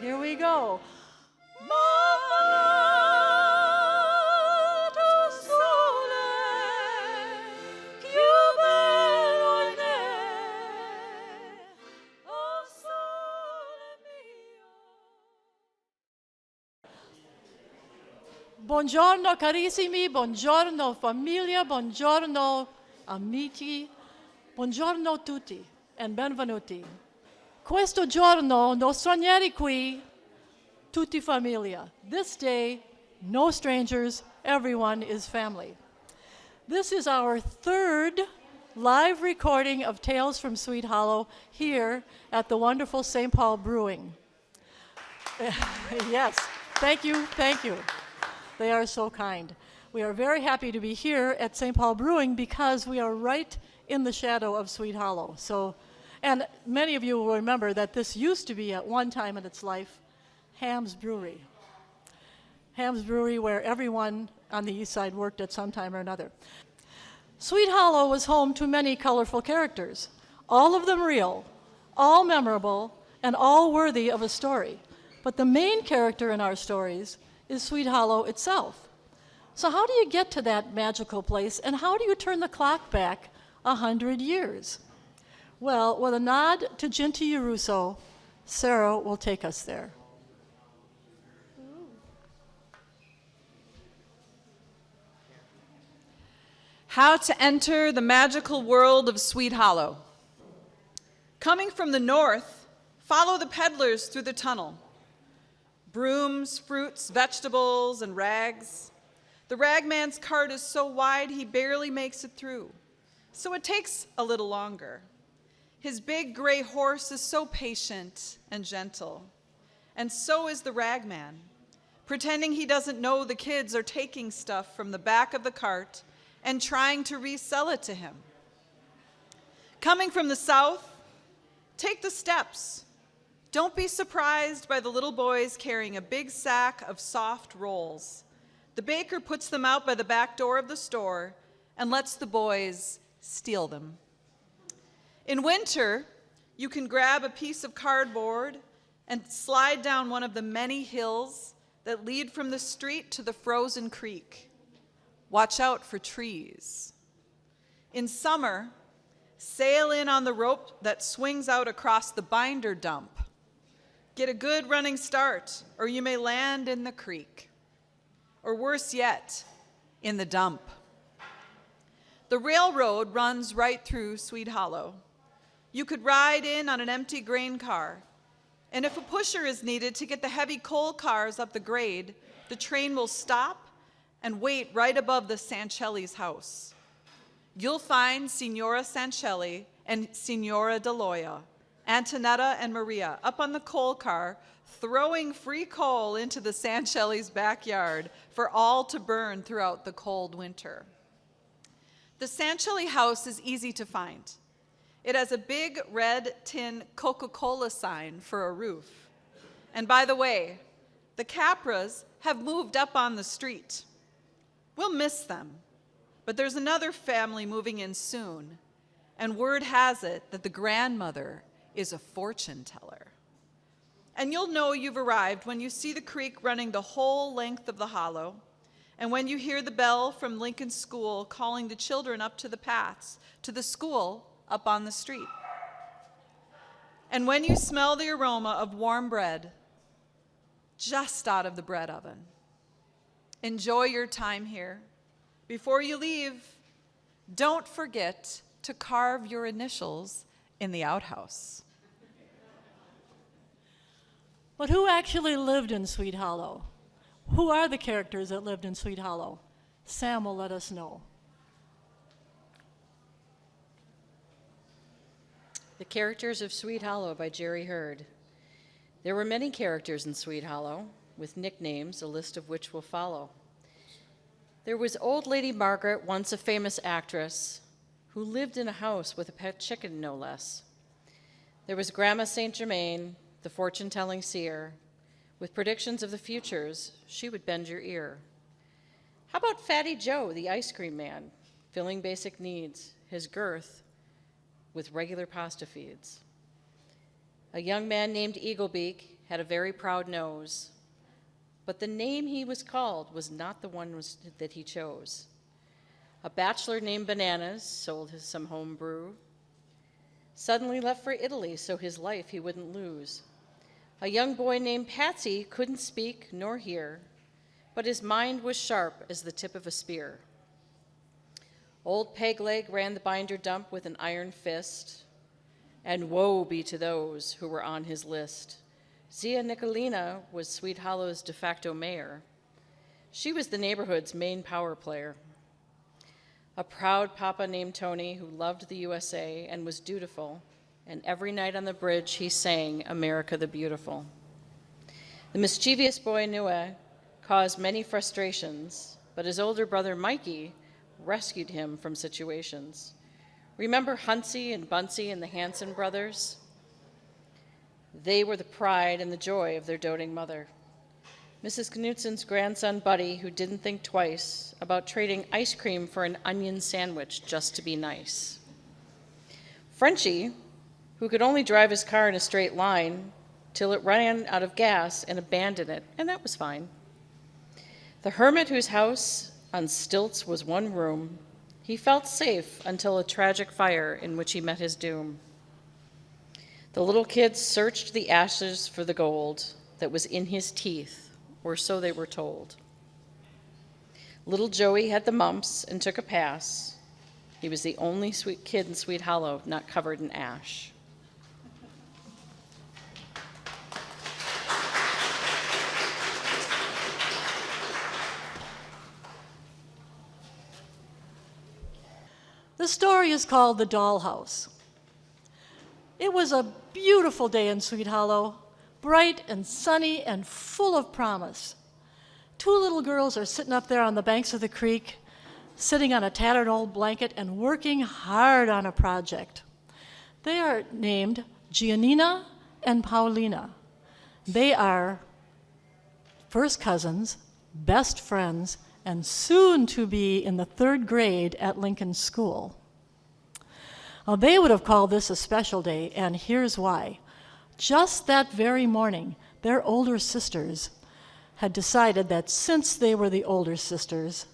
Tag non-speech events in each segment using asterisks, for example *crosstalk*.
we go. Buongiorno carissimi, buongiorno famiglia, buongiorno amici, buongiorno tutti and benvenuti. Questo giorno qui, tutti. This day, no strangers, everyone is family. This is our third live recording of Tales from Swede Hollow here at the wonderful St. Paul Brewing. *laughs* yes, thank you, thank you. They are so kind. We are very happy to be here at St. Paul Brewing because we are right in the shadow of Swede Hollow. So, and many of you will remember that this used to be at one time in its life Hamm's Brewery. Hamm's Brewery, where everyone on the east side worked at some time or another. Swede Hollow was home to many colorful characters, all of them real, all memorable, and all worthy of a story. But the main character in our stories is Swede Hollow itself. So, how do you get to that magical place, and how do you turn the clock back a hundred years? Well, with a nod to Ginty Russo, Sarah will take us there. How to enter the magical world of Swede Hollow. Coming from the north, follow the peddlers through the tunnel brooms, fruits, vegetables, and rags. The ragman's cart is so wide he barely makes it through, so it takes a little longer. His big gray horse is so patient and gentle, and so is the ragman, pretending he doesn't know the kids are taking stuff from the back of the cart and trying to resell it to him. Coming from the south, take the steps don't be surprised by the little boys carrying a big sack of soft rolls. The baker puts them out by the back door of the store and lets the boys steal them. In winter, you can grab a piece of cardboard and slide down one of the many hills that lead from the street to the frozen creek. Watch out for trees. In summer, sail in on the rope that swings out across the binder dump Get a good running start, or you may land in the creek. Or worse yet, in the dump. The railroad runs right through Swede Hollow. You could ride in on an empty grain car, and if a pusher is needed to get the heavy coal cars up the grade, the train will stop and wait right above the Sancelli's house. You'll find Signora Sancelli and Signora Deloya Antonetta and Maria up on the coal car, throwing free coal into the Sancelli's backyard for all to burn throughout the cold winter. The Sancelli house is easy to find. It has a big red tin Coca-Cola sign for a roof. And by the way, the Capras have moved up on the street. We'll miss them, but there's another family moving in soon, and word has it that the grandmother is a fortune teller. And you'll know you've arrived when you see the creek running the whole length of the hollow, and when you hear the bell from Lincoln School calling the children up to the paths, to the school up on the street. And when you smell the aroma of warm bread just out of the bread oven. Enjoy your time here. Before you leave, don't forget to carve your initials in the outhouse. But who actually lived in Swede Hollow? Who are the characters that lived in Swede Hollow? Sam will let us know. The Characters of Swede Hollow by Jerry Hurd. There were many characters in Swede Hollow, with nicknames, a list of which will follow. There was Old Lady Margaret, once a famous actress, who lived in a house with a pet chicken, no less. There was Grandma St. Germain, the fortune telling seer. With predictions of the futures, she would bend your ear. How about Fatty Joe, the ice cream man, filling basic needs, his girth with regular pasta feeds? A young man named Eaglebeak had a very proud nose, but the name he was called was not the one was, that he chose. A bachelor named Bananas sold his some home brew. Suddenly left for Italy so his life he wouldn't lose. A young boy named Patsy couldn't speak nor hear, but his mind was sharp as the tip of a spear. Old Pegleg ran the binder dump with an iron fist, and woe be to those who were on his list. Zia Nicolina was Swede Hollow's de facto mayor. She was the neighborhood's main power player. A proud papa named Tony who loved the USA and was dutiful, and every night on the bridge he sang America the Beautiful. The mischievous boy Nua caused many frustrations, but his older brother Mikey rescued him from situations. Remember Huntsy and Bunsy and the Hanson brothers? They were the pride and the joy of their doting mother. Mrs. Knutsen's grandson Buddy, who didn't think twice about trading ice cream for an onion sandwich just to be nice. Frenchie, who could only drive his car in a straight line till it ran out of gas and abandoned it, and that was fine. The hermit whose house on stilts was one room, he felt safe until a tragic fire in which he met his doom. The little kids searched the ashes for the gold that was in his teeth, or so they were told. Little Joey had the mumps and took a pass. He was the only sweet kid in Swede Hollow not covered in ash. The story is called The Dollhouse. It was a beautiful day in Swede Hollow, bright and sunny and full of promise. Two little girls are sitting up there on the banks of the creek, sitting on a tattered old blanket and working hard on a project. They are named Giannina and Paulina. They are first cousins, best friends, and soon to be in the third grade at Lincoln School. Now, they would have called this a special day, and here's why. Just that very morning, their older sisters had decided that since they were the older sisters,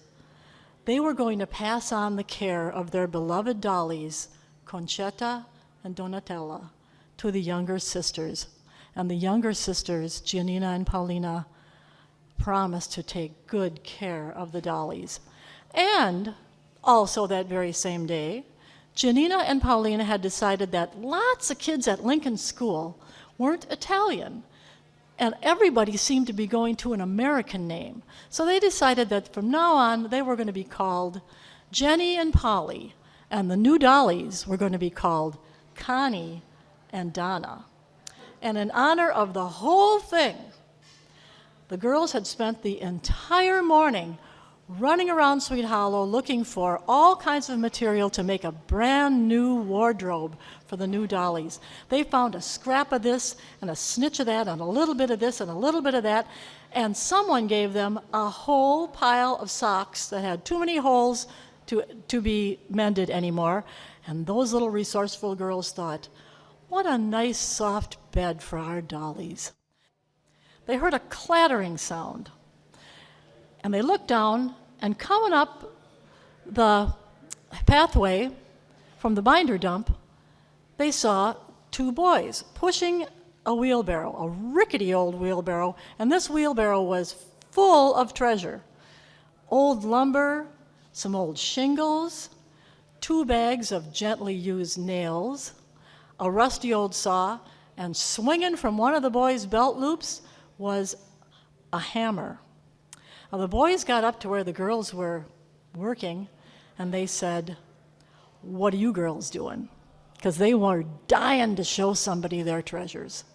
they were going to pass on the care of their beloved dollies, Concetta and Donatella, to the younger sisters. And the younger sisters, Giannina and Paulina, promised to take good care of the dollies. And also that very same day, Janina and Paulina had decided that lots of kids at Lincoln School weren't Italian, and everybody seemed to be going to an American name. So they decided that from now on they were going to be called Jenny and Polly, and the new dollies were going to be called Connie and Donna. And in honor of the whole thing, the girls had spent the entire morning running around Swede Hollow looking for all kinds of material to make a brand new wardrobe for the new dollies. They found a scrap of this and a snitch of that and a little bit of this and a little bit of that, and someone gave them a whole pile of socks that had too many holes to, to be mended anymore. And those little resourceful girls thought, what a nice soft bed for our dollies they heard a clattering sound. And they looked down, and coming up the pathway from the binder dump, they saw two boys pushing a wheelbarrow, a rickety old wheelbarrow, and this wheelbarrow was full of treasure old lumber, some old shingles, two bags of gently used nails, a rusty old saw, and swinging from one of the boys' belt loops was a hammer. Now, the boys got up to where the girls were working, and they said, What are you girls doing? Because they were dying to show somebody their treasures.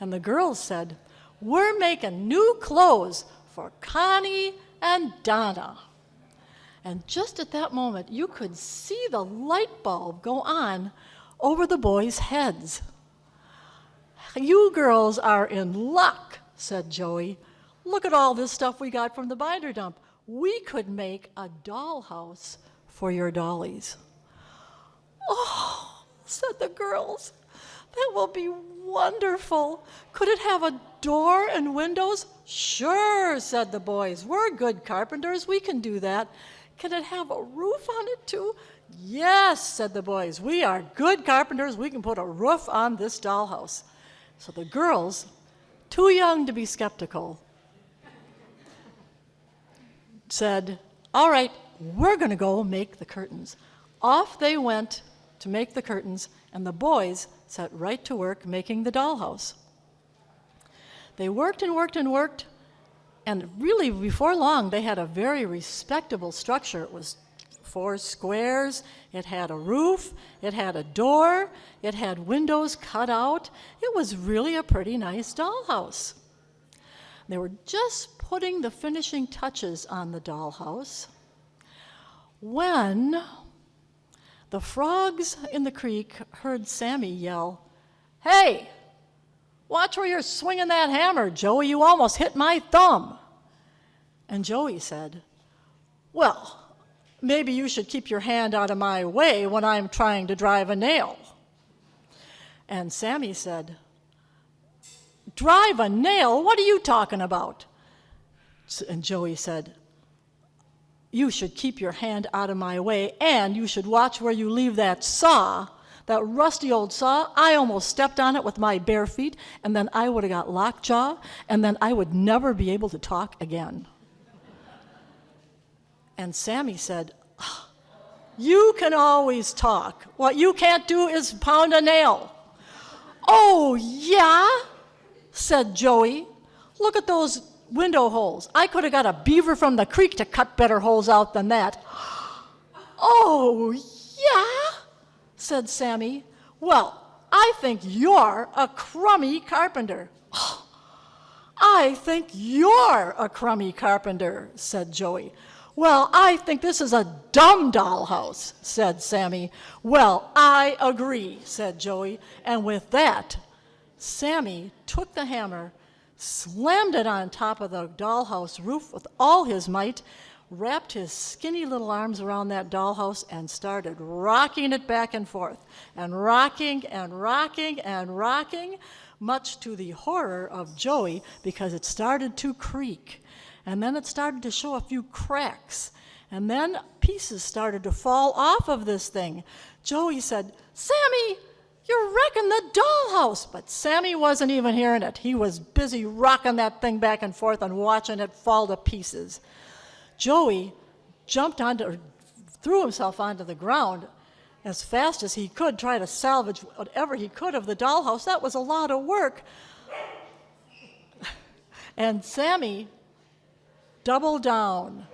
And the girls said, We're making new clothes for Connie and Donna. And just at that moment, you could see the light bulb go on over the boys' heads. You girls are in luck said Joey. Look at all this stuff we got from the binder dump. We could make a dollhouse for your dollies. Oh, said the girls. That will be wonderful. Could it have a door and windows? Sure, said the boys. We're good carpenters. We can do that. Can it have a roof on it too? Yes, said the boys. We are good carpenters. We can put a roof on this dollhouse. So the girls, too young to be skeptical, said, All right, we're going to go make the curtains. Off they went to make the curtains, and the boys set right to work making the dollhouse. They worked and worked and worked, and really, before long, they had a very respectable structure. It was four squares, it had a roof, it had a door, it had windows cut out. It was really a pretty nice dollhouse. They were just putting the finishing touches on the dollhouse when the frogs in the creek heard Sammy yell, Hey, watch where you're swinging that hammer, Joey. You almost hit my thumb. And Joey said, Well, maybe you should keep your hand out of my way when I'm trying to drive a nail. And Sammy said, Drive a nail? What are you talking about? And Joey said, You should keep your hand out of my way, and you should watch where you leave that saw, that rusty old saw. I almost stepped on it with my bare feet, and then I would have got lockjaw, and then I would never be able to talk again. And Sammy said, "Ah, You can always talk. What you can't do is pound a nail. Oh, yeah? said Joey. Look at those window holes. I could have got a beaver from the creek to cut better holes out than that. *gasps* Oh, yeah? said Sammy. Well, I think you're a crummy carpenter. *gasps* I think you're a crummy carpenter, said Joey. Well, I think this is a dumb dollhouse, said Sammy. Well, I agree, said Joey. And with that, Sammy took the hammer, slammed it on top of the dollhouse roof with all his might, wrapped his skinny little arms around that dollhouse, and started rocking it back and forth, and rocking and rocking and rocking, much to the horror of Joey because it started to creak. And then it started to show a few cracks. And then pieces started to fall off of this thing. Joey said, Sammy, you're wrecking the dollhouse. But Sammy wasn't even hearing it. He was busy rocking that thing back and forth and watching it fall to pieces. Joey jumped onto, or threw himself onto the ground as fast as he could, try to salvage whatever he could of the dollhouse. That was a lot of work. *laughs* And Sammy doubled down,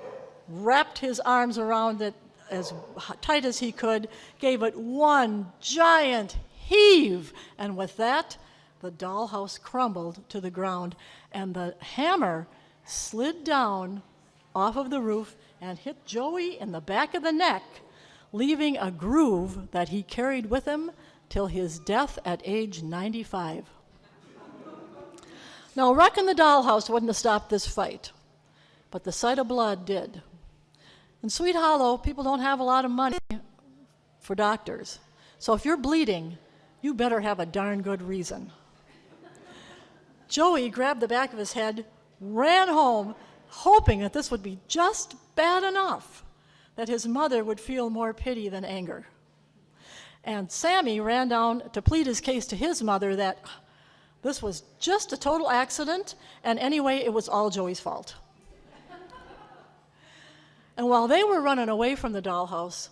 wrapped his arms around it as tight as he could, gave it one giant heave, and with that, the dollhouse crumbled to the ground, and the hammer slid down off of the roof and hit Joey in the back of the neck, leaving a groove that he carried with him till his death at age 95. Now, wrecking the dollhouse wouldn't have stopped this fight, but the sight of blood did. In Swede Hollow, people don't have a lot of money for doctors. So if you're bleeding, you better have a darn good reason. Joey grabbed the back of his head, ran home, hoping that this would be just bad enough that his mother would feel more pity than anger. And Sammy ran down to plead his case to his mother that this was just a total accident, and anyway, it was all Joey's fault. And while they were running away from the dollhouse,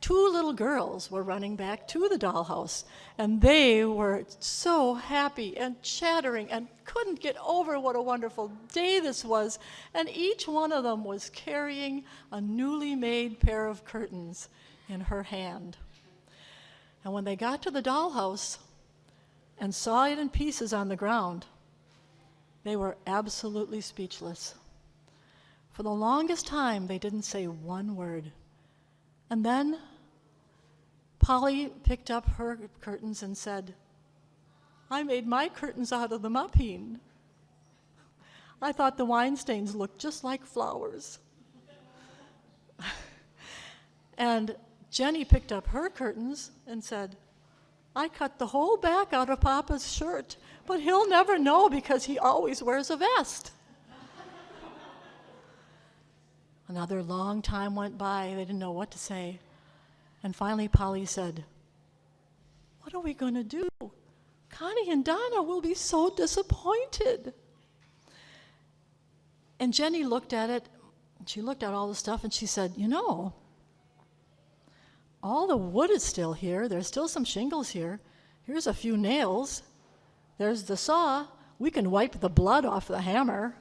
two little girls were running back to the dollhouse, and they were so happy and chattering and couldn't get over what a wonderful day this was. And each one of them was carrying a newly made pair of curtains in her hand. And when they got to the dollhouse and saw it in pieces on the ground, they were absolutely speechless. For the longest time, they didn't say one word. And then Polly picked up her curtains and said, I made my curtains out of the muppeen. I thought the wine stains looked just like flowers. and Jenny picked up her curtains and said, I cut the whole back out of Papa's shirt, but he'll never know because he always wears a vest. Another long time went by. They didn't know what to say. And finally, Polly said, What are we going to do? Connie and Donna will be so disappointed. And Jenny looked at it. She looked at all the stuff and she said, You know, all the wood is still here. There's still some shingles here. Here's a few nails. There's the saw. We can wipe the blood off the hammer.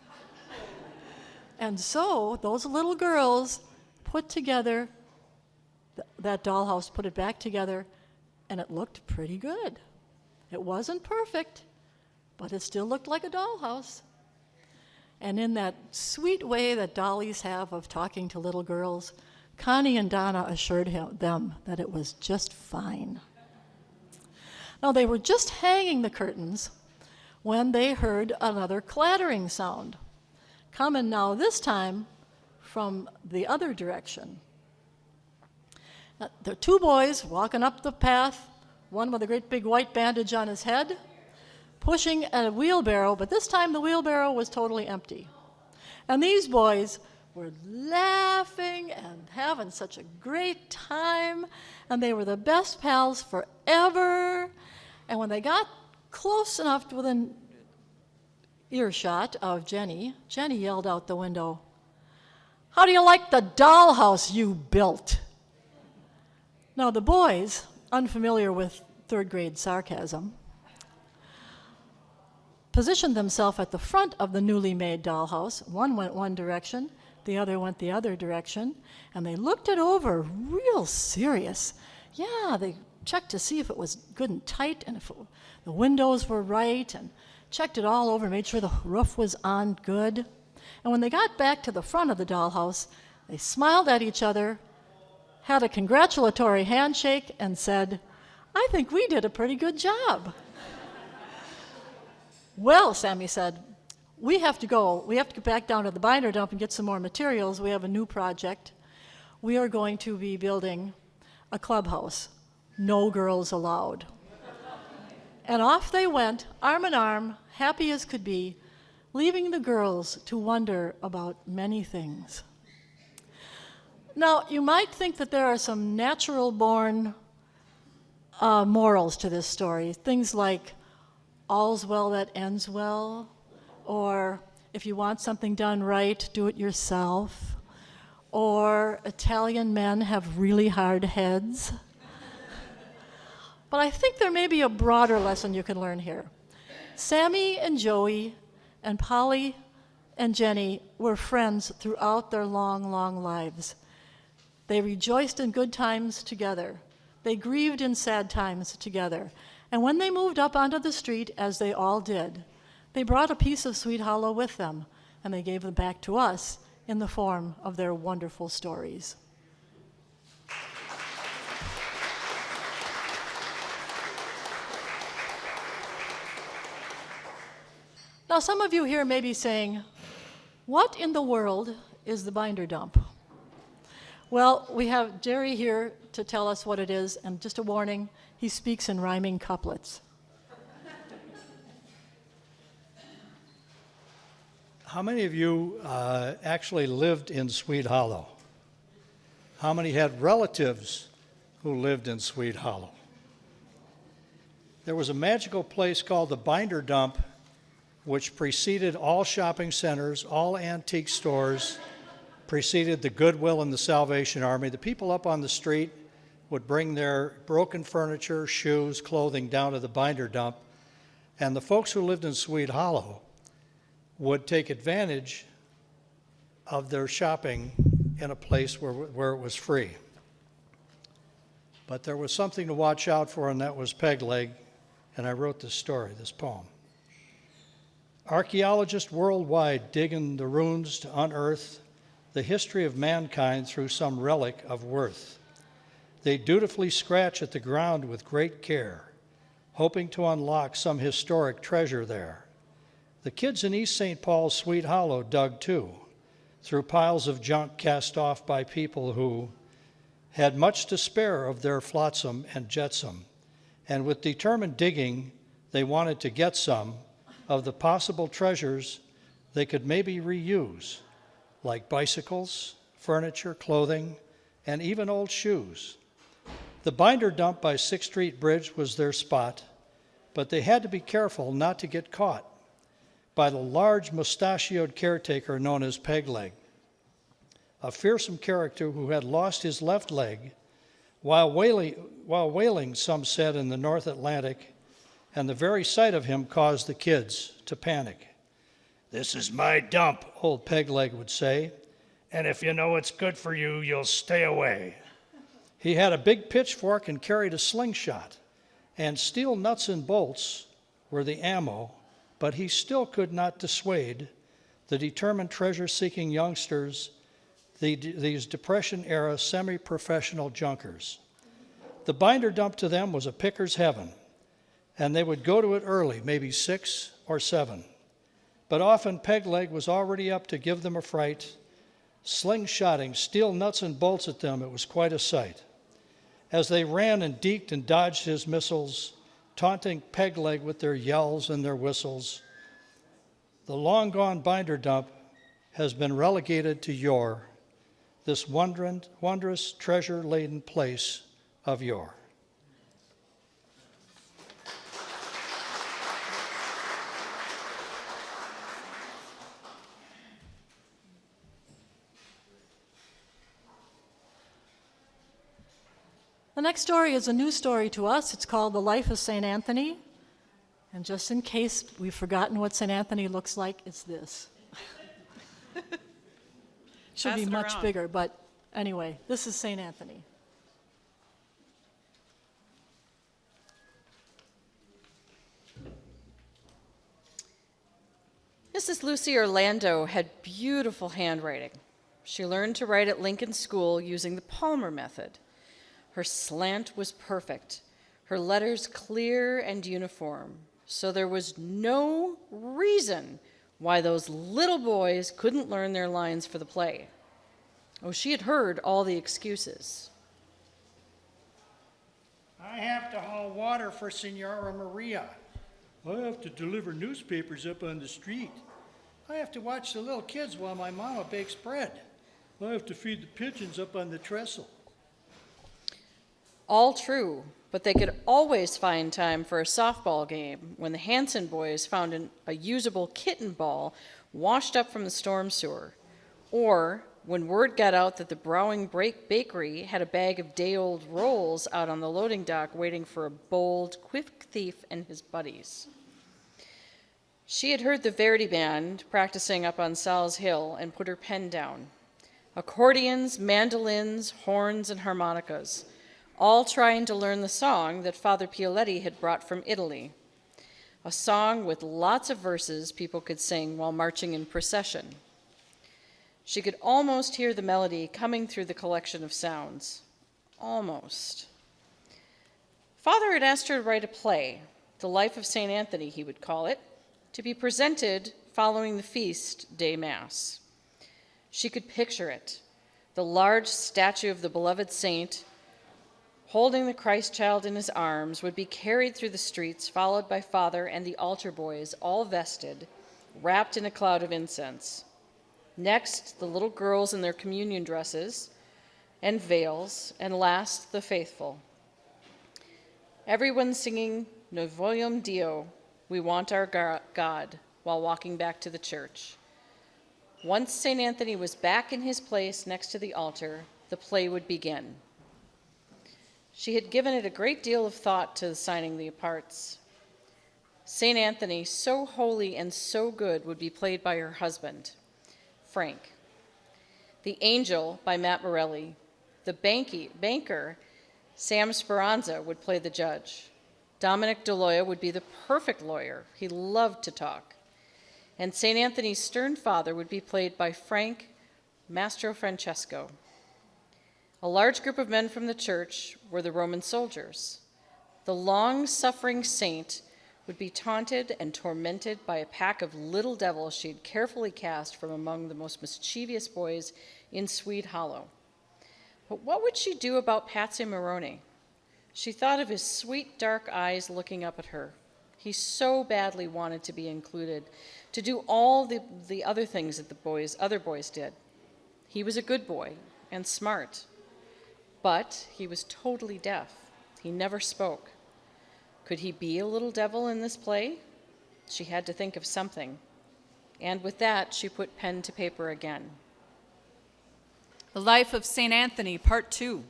And so those little girls put together th- that dollhouse, put it back together, and it looked pretty good. It wasn't perfect, but it still looked like a dollhouse. And in that sweet way that dollies have of talking to little girls, Connie and Donna assured him, them that it was just fine. Now, they were just hanging the curtains when they heard another clattering sound, coming now this time from the other direction. Now, there are two boys walking up the path, one with a great big white bandage on his head, pushing a wheelbarrow, but this time the wheelbarrow was totally empty. And these boys were laughing and having such a great time, and they were the best pals forever. And when they got close enough to within earshot of Jenny, Jenny yelled out the window, How do you like the dollhouse you built? Now, the boys, unfamiliar with third grade sarcasm, positioned themselves at the front of the newly made dollhouse. One went one direction, the other went the other direction, and they looked it over real serious. Yeah, they checked to see if it was good and tight and if it, the windows were right and checked it all over, made sure the roof was on good. And when they got back to the front of the dollhouse, they smiled at each other, had a congratulatory handshake, and said, I think we did a pretty good job. well, Sammy said, we have to go. We have to get back down to the binder dump and get some more materials. We have a new project. We are going to be building a clubhouse. No girls allowed. And off they went, arm in arm, happy as could be, leaving the girls to wonder about many things. Now, you might think that there are some natural born uh, morals to this story. Things like, all's well that ends well, or if you want something done right, do it yourself, or Italian men have really hard heads. But I think there may be a broader lesson you can learn here. Sammy and Joey and Polly and Jenny were friends throughout their long, long lives. They rejoiced in good times together. They grieved in sad times together. And when they moved up onto the street, as they all did, they brought a piece of Swede Hollow with them, and they gave them back to us in the form of their wonderful stories. Now, some of you here may be saying, What in the world is the binder dump? Well, we have Jerry here to tell us what it is, and just a warning, he speaks in rhyming couplets. How many of you uh, actually lived in Swede Hollow? How many had relatives who lived in Swede Hollow? There was a magical place called the Binder Dump, which preceded all shopping centers, all antique stores, preceded the Goodwill and the Salvation Army. The people up on the street would bring their broken furniture, shoes, clothing down to the Binder Dump, and the folks who lived in Swede Hollow would take advantage of their shopping in a place where, where it was free. But there was something to watch out for, and that was peg leg, and I wrote this story, this poem. Archaeologists worldwide dig in the ruins to unearth the history of mankind through some relic of worth. They dutifully scratch at the ground with great care, hoping to unlock some historic treasure there. The kids in East St. Paul's Swede Hollow dug too, through piles of junk cast off by people who had much to spare of their flotsam and jetsam, and with determined digging, they wanted to get some of the possible treasures they could maybe reuse, like bicycles, furniture, clothing, and even old shoes. The binder dump by Sixth Street Bridge was their spot, but they had to be careful not to get caught by the large mustachioed caretaker known as Pegleg, a fearsome character who had lost his left leg while whaling, while whaling, some said, in the North Atlantic, and the very sight of him caused the kids to panic. This is my dump, old Pegleg would say, and if you know it's good for you, you'll stay away. He had a big pitchfork and carried a slingshot, and steel nuts and bolts were the ammo, but he still could not dissuade the determined treasure seeking youngsters, the, these Depression era semi professional junkers. The binder dump to them was a picker's heaven, and they would go to it early, maybe six or seven. But often Pegleg was already up to give them a fright, slingshotting steel nuts and bolts at them. It was quite a sight. As they ran and deked and dodged his missiles, taunting Pegleg with their yells and their whistles, the long gone binder dump has been relegated to yore, this wondrous, treasure laden place of yore. The next story is a new story to us. It's called The Life of St. Anthony. And just in case we've forgotten what St. Anthony looks like, it's this. *laughs* Should Pass be much around. bigger, but anyway, this is St. Anthony. Mrs. Lucy Orlando had beautiful handwriting. She learned to write at Lincoln School using the Palmer method. Her slant was perfect, her letters clear and uniform, so there was no reason why those little boys couldn't learn their lines for the play. Oh, she had heard all the excuses. I have to haul water for Senora Maria. I have to deliver newspapers up on the street. I have to watch the little kids while my mama bakes bread. I have to feed the pigeons up on the trestle. All true, but they could always find time for a softball game when the Hanson boys found an, a usable kitten ball washed up from the storm sewer, or when word got out that the Browing Break Bakery had a bag of day old rolls out on the loading dock waiting for a bold, quick thief and his buddies. She had heard the Verdi Band practicing up on Sal's Hill and put her pen down. Accordions, mandolins, horns, and harmonicas all trying to learn the song that Father Pioletti had brought from Italy. A song with lots of verses people could sing while marching in procession. She could almost hear the melody coming through the collection of sounds. Almost. Father had asked her to write a play, The Life of St. Anthony, he would call it, to be presented following the feast day mass. She could picture it the large statue of the beloved saint holding the Christ child in his arms, would be carried through the streets, followed by Father and the altar boys, all vested, wrapped in a cloud of incense. Next, the little girls in their communion dresses and veils, and last, the faithful. Everyone singing Noi vogliam Dio, we want our God, while walking back to the church. Once St. Anthony was back in his place next to the altar, the play would begin. She had given it a great deal of thought to signing the parts. St. Anthony, so holy and so good, would be played by her husband, Frank. The Angel by Matt Morelli. The banky, banker, Sam Speranza, would play the judge. Dominic DeLoya would be the perfect lawyer. He loved to talk. And St. Anthony's stern father would be played by Frank Mastro Francesco. A large group of men from the church were the Roman soldiers. The long suffering saint would be taunted and tormented by a pack of little devils she had carefully cast from among the most mischievous boys in Swede Hollow. But what would she do about Patsy Maroney? She thought of his sweet dark eyes looking up at her. He so badly wanted to be included, to do all the, the other things that the boys, other boys did. He was a good boy and smart, but he was totally deaf. He never spoke. Could he be a little devil in this play? She had to think of something. And with that, she put pen to paper again. The Life of St. Anthony, Part 2.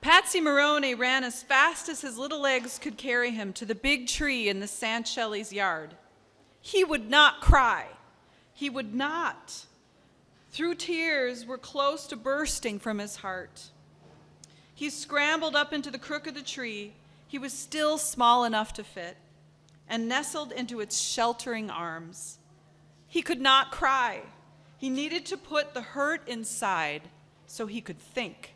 Patsy Moroni ran as fast as his little legs could carry him to the big tree in the Sanchelles yard. He would not cry. He would not. Through tears were close to bursting from his heart. He scrambled up into the crook of the tree. He was still small enough to fit and nestled into its sheltering arms. He could not cry. He needed to put the hurt inside so he could think.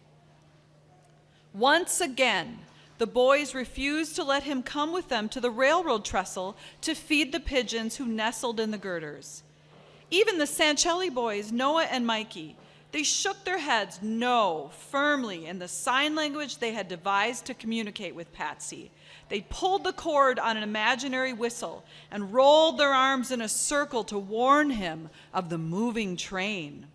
Once again, the boys refused to let him come with them to the railroad trestle to feed the pigeons who nestled in the girders. Even the Sanchelli boys, Noah and Mikey, they shook their heads no firmly in the sign language they had devised to communicate with Patsy. They pulled the cord on an imaginary whistle and rolled their arms in a circle to warn him of the moving train.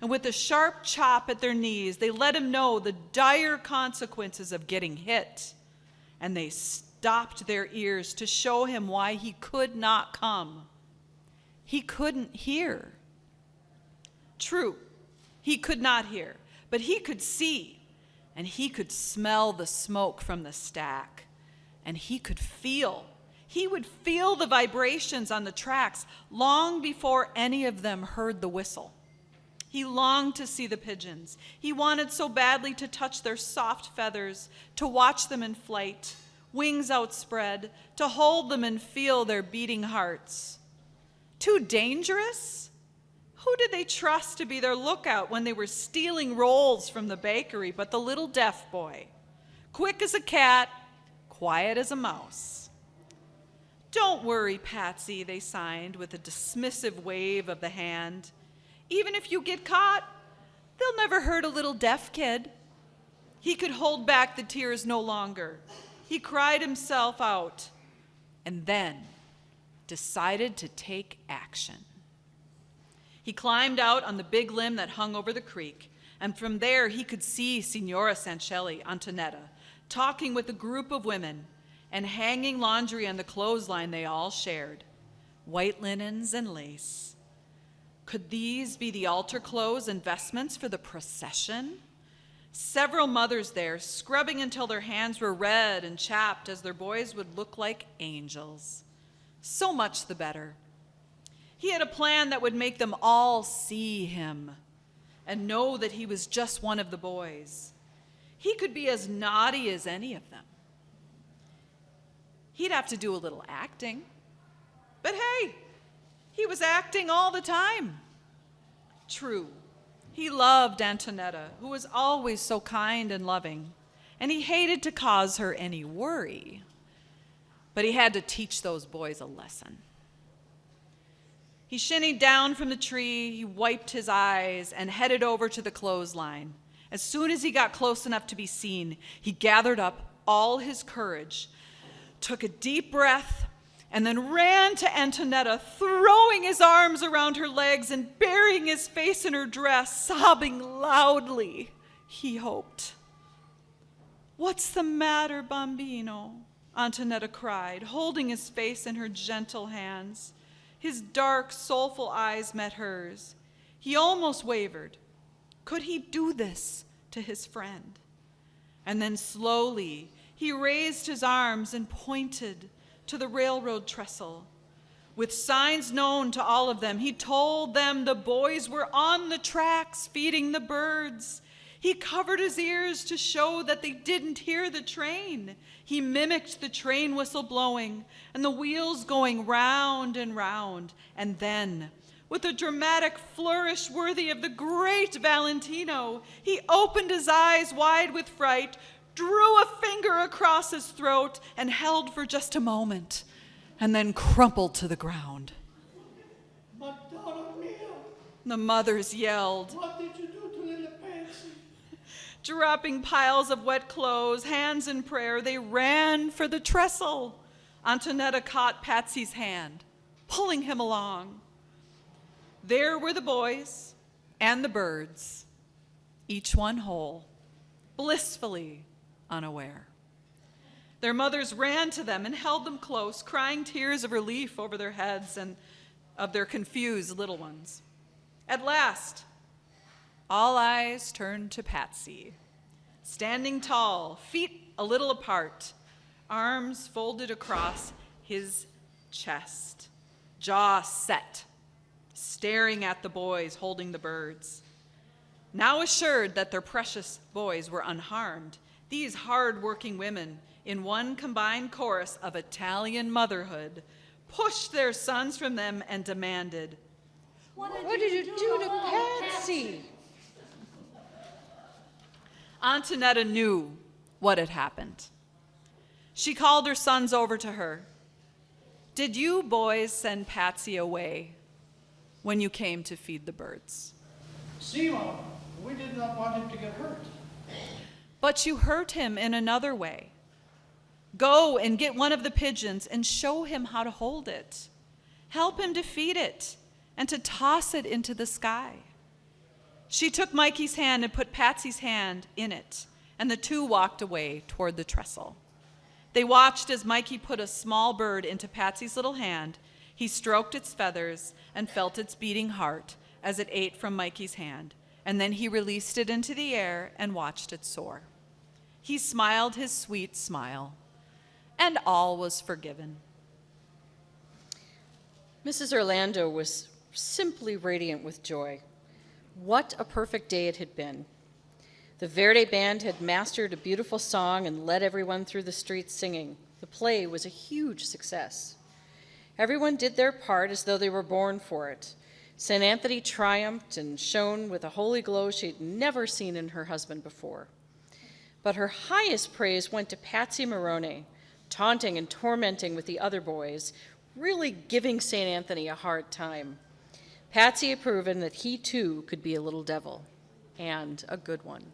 And with a sharp chop at their knees, they let him know the dire consequences of getting hit. And they stopped their ears to show him why he could not come. He couldn't hear. True, he could not hear, but he could see, and he could smell the smoke from the stack and he could feel. He would feel the vibrations on the tracks long before any of them heard the whistle. He longed to see the pigeons. He wanted so badly to touch their soft feathers, to watch them in flight, wings outspread, to hold them and feel their beating hearts. Too dangerous? Who did they trust to be their lookout when they were stealing rolls from the bakery but the little deaf boy? Quick as a cat, quiet as a mouse. Don't worry, Patsy, they signed with a dismissive wave of the hand. Even if you get caught, they'll never hurt a little deaf kid. He could hold back the tears no longer. He cried himself out and then decided to take action. He climbed out on the big limb that hung over the creek, and from there he could see Signora Sanchelli, Antonetta, talking with a group of women, and hanging laundry on the clothesline they all shared white linens and lace. Could these be the altar clothes and vestments for the procession? Several mothers there, scrubbing until their hands were red and chapped as their boys would look like angels. So much the better. He had a plan that would make them all see him and know that he was just one of the boys. He could be as naughty as any of them. He'd have to do a little acting. But hey, he was acting all the time. True, he loved Antonetta, who was always so kind and loving, and he hated to cause her any worry. But he had to teach those boys a lesson. He shinnied down from the tree, he wiped his eyes, and headed over to the clothesline. As soon as he got close enough to be seen, he gathered up all his courage, took a deep breath, and then ran to Antonetta, throwing his arms around her legs and burying his face in her dress, sobbing loudly, he hoped. What's the matter, bambino? Antonetta cried, holding his face in her gentle hands. His dark, soulful eyes met hers. He almost wavered, could he do this to his friend? And then slowly he raised his arms and pointed to the railroad trestle. With signs known to all of them, he told them the boys were on the tracks feeding the birds. He covered his ears to show that they didn't hear the train. He mimicked the train whistle blowing and the wheels going round and round. And then with a dramatic flourish worthy of the great Valentino, he opened his eyes wide with fright, drew a finger across his throat, and held for just a moment, and then crumpled to the ground. The mothers yelled. what did you do to little Patsy? Dropping piles of wet clothes, hands in prayer, they ran for the trestle. Antonetta caught Patsy's hand, pulling him along. There were the boys and the birds, each one whole, blissfully unaware. Their mothers ran to them and held them close, crying tears of relief over their heads and of their confused little ones. At last, all eyes turned to Patsy, standing tall, feet a little apart, arms folded across his chest, jaw set, staring at the boys holding the birds. Now assured that their precious boys were unharmed, these hard-working women, in one combined chorus of Italian motherhood, pushed their sons from them and demanded, What did you do to Patsy? Antonetta knew what had happened. She called her sons over to her. Did you boys send Patsy away when you came to feed the birds? Simon, we did not want him to get hurt. But you hurt him in another way. Go and get one of the pigeons and show him how to hold it. Help him to feed it and to toss it into the sky. She took Mikey's hand and put Patsy's hand in it, and the two walked away toward the trestle. They watched as Mikey put a small bird into Patsy's little hand. He stroked its feathers and felt its beating heart as it ate from Mikey's hand, and then he released it into the air and watched it soar. He smiled his sweet smile, and all was forgiven. Mrs. Orlando was simply radiant with joy. What a perfect day it had been. The Verde Band had mastered a beautiful song and led everyone through the streets singing. The play was a huge success. Everyone did their part as though they were born for it. St. Anthony triumphed and shone with a holy glow she'd never seen in her husband before. But her highest praise went to Patsy Moroni, taunting and tormenting with the other boys, really giving St. Anthony a hard time. Patsy had proven that he too could be a little devil, and a good one.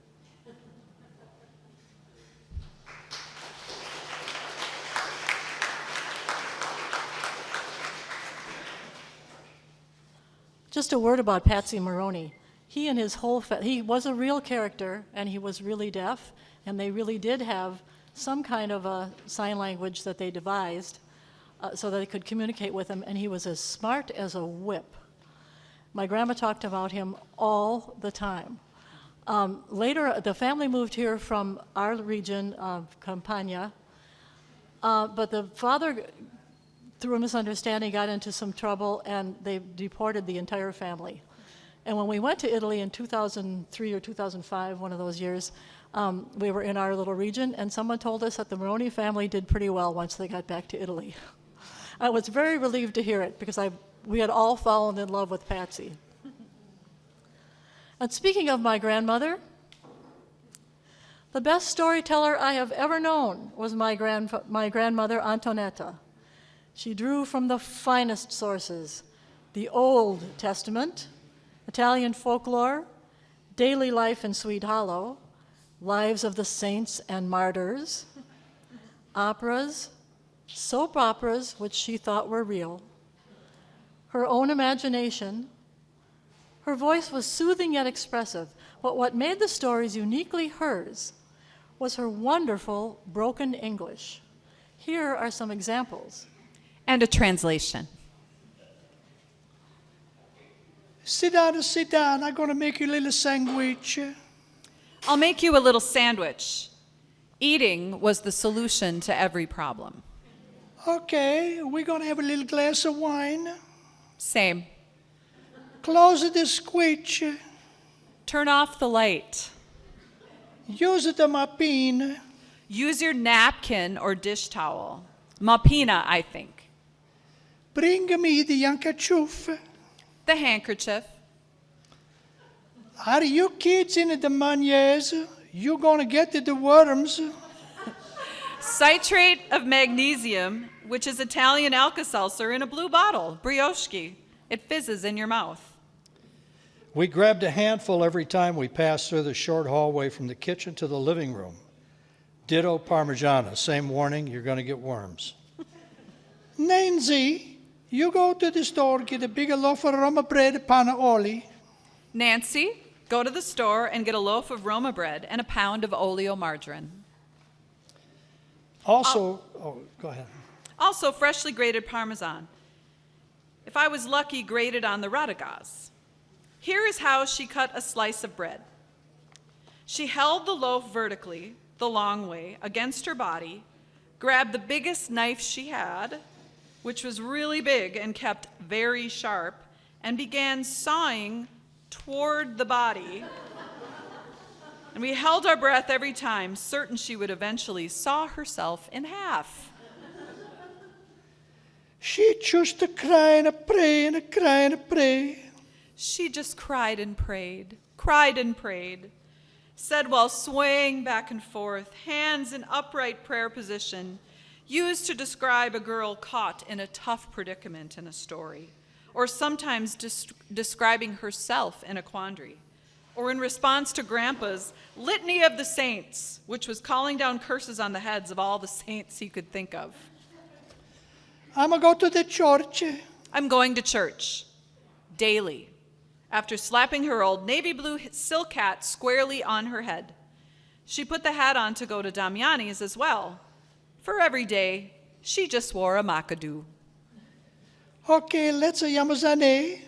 Just a word about Patsy Maroney. He and his whole he was a real character, and he was really deaf, and they really did have some kind of a sign language that they devised uh, so that they could communicate with him, and he was as smart as a whip. My grandma talked about him all the time. Um, later, the family moved here from our region of Campania, uh, but the father through a misunderstanding, got into some trouble, and they deported the entire family. And when we went to Italy in 2003 or 2005, one of those years, um, we were in our little region, and someone told us that the Moroni family did pretty well once they got back to Italy. *laughs* I was very relieved to hear it because I, we had all fallen in love with Patsy. And speaking of my grandmother, the best storyteller I have ever known was my, grand, my grandmother, Antonetta. She drew from the finest sources the Old Testament, Italian folklore, daily life in Swede Hollow, lives of the saints and martyrs, operas, soap operas, which she thought were real, her own imagination. Her voice was soothing yet expressive, but what made the stories uniquely hers was her wonderful broken English. Here are some examples. And a translation. Sit down, sit down. I'm going to make you a little sandwich. I'll make you a little sandwich. Eating was the solution to every problem. Okay, we're going to have a little glass of wine. Same. Close the squitch. Turn off the light. Use the mapine. Use your napkin or dish towel. Mapina, I think. Bring me the handkerchief. The handkerchief. Are you kids in the maniers? You gonna get the worms? Citrate of magnesium, which is Italian Alka-Seltzer in a blue bottle, brioche. It fizzes in your mouth. We grabbed a handful every time we passed through the short hallway from the kitchen to the living room. Ditto Parmigiana. Same warning, you're going to get worms. *laughs* Nancy, you go to the store, get a big loaf of Roma bread, pana oli. Nancy, go to the store and get a loaf of Roma bread and a pound of oleo margarine. Also, oh, go ahead. Also, freshly grated Parmesan. If I was lucky, grated on the Radagaz. Here is how she cut a slice of bread. She held the loaf vertically, the long way, against her body, grabbed the biggest knife she had, which was really big and kept very sharp, and began sawing toward the body. And we held our breath every time, certain she would eventually saw herself in half. She just a cry and a pray and a cry and a pray. She just cried and prayed, cried and prayed, said while swaying back and forth, hands in upright prayer position, used to describe a girl caught in a tough predicament in a story, or sometimes des- describing herself in a quandary, or in response to Grandpa's Litany of the Saints, which was calling down curses on the heads of all the saints he could think of. I'm going to go to the church. I'm going to church daily after slapping her old navy blue silk hat squarely on her head. She put the hat on to go to Damiani's as well. For every day, she just wore a macadoo. Okay, let's a Yamazane.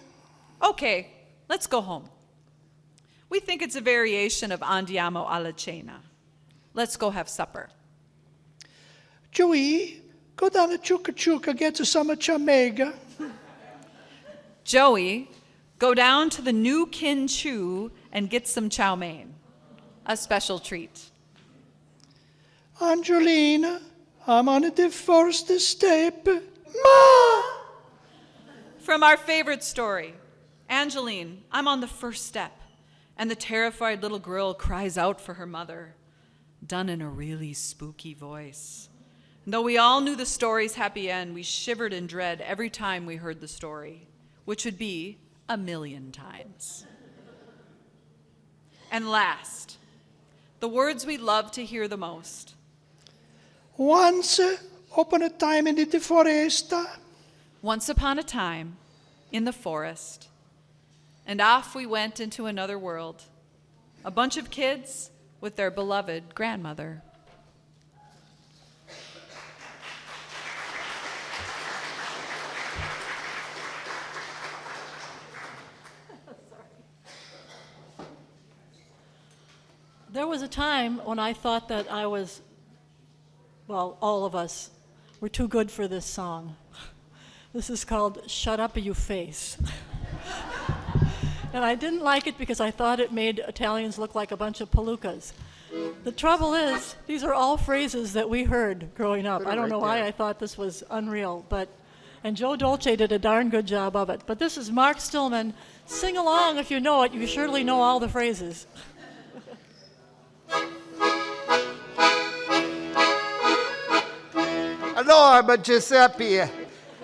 Okay, let's go home. We think it's a variation of Andiamo alla cena. Let's go have supper. Joey, go down to Chuka Chuka, get to some chamega. Joey, go down to the new Kin Chu and get some chow mein, a special treat. Angelina, I'm on the first step. Ma! From our favorite story, Angeline, I'm on the first step, and the terrified little girl cries out for her mother, done in a really spooky voice. Though we all knew the story's happy end, we shivered in dread every time we heard the story, which would be a million times. And last, the words we love to hear the most. Once upon a time in the forest. Once upon a time, in the forest, and off we went into another world. A bunch of kids with their beloved grandmother. There was a time when I thought that I was, well, all of us were too good for this song. *laughs* This is called Shut Up You Face. *laughs* and I didn't like it because I thought it made Italians look like a bunch of palookas. The trouble is, these are all phrases that we heard growing up. I don't know why I thought this was unreal, but and Joe Dolce did a darn good job of it. But this is Mark Stillman. Sing along if you know it. You surely know all the phrases. *laughs* Hello, I'm Giuseppe.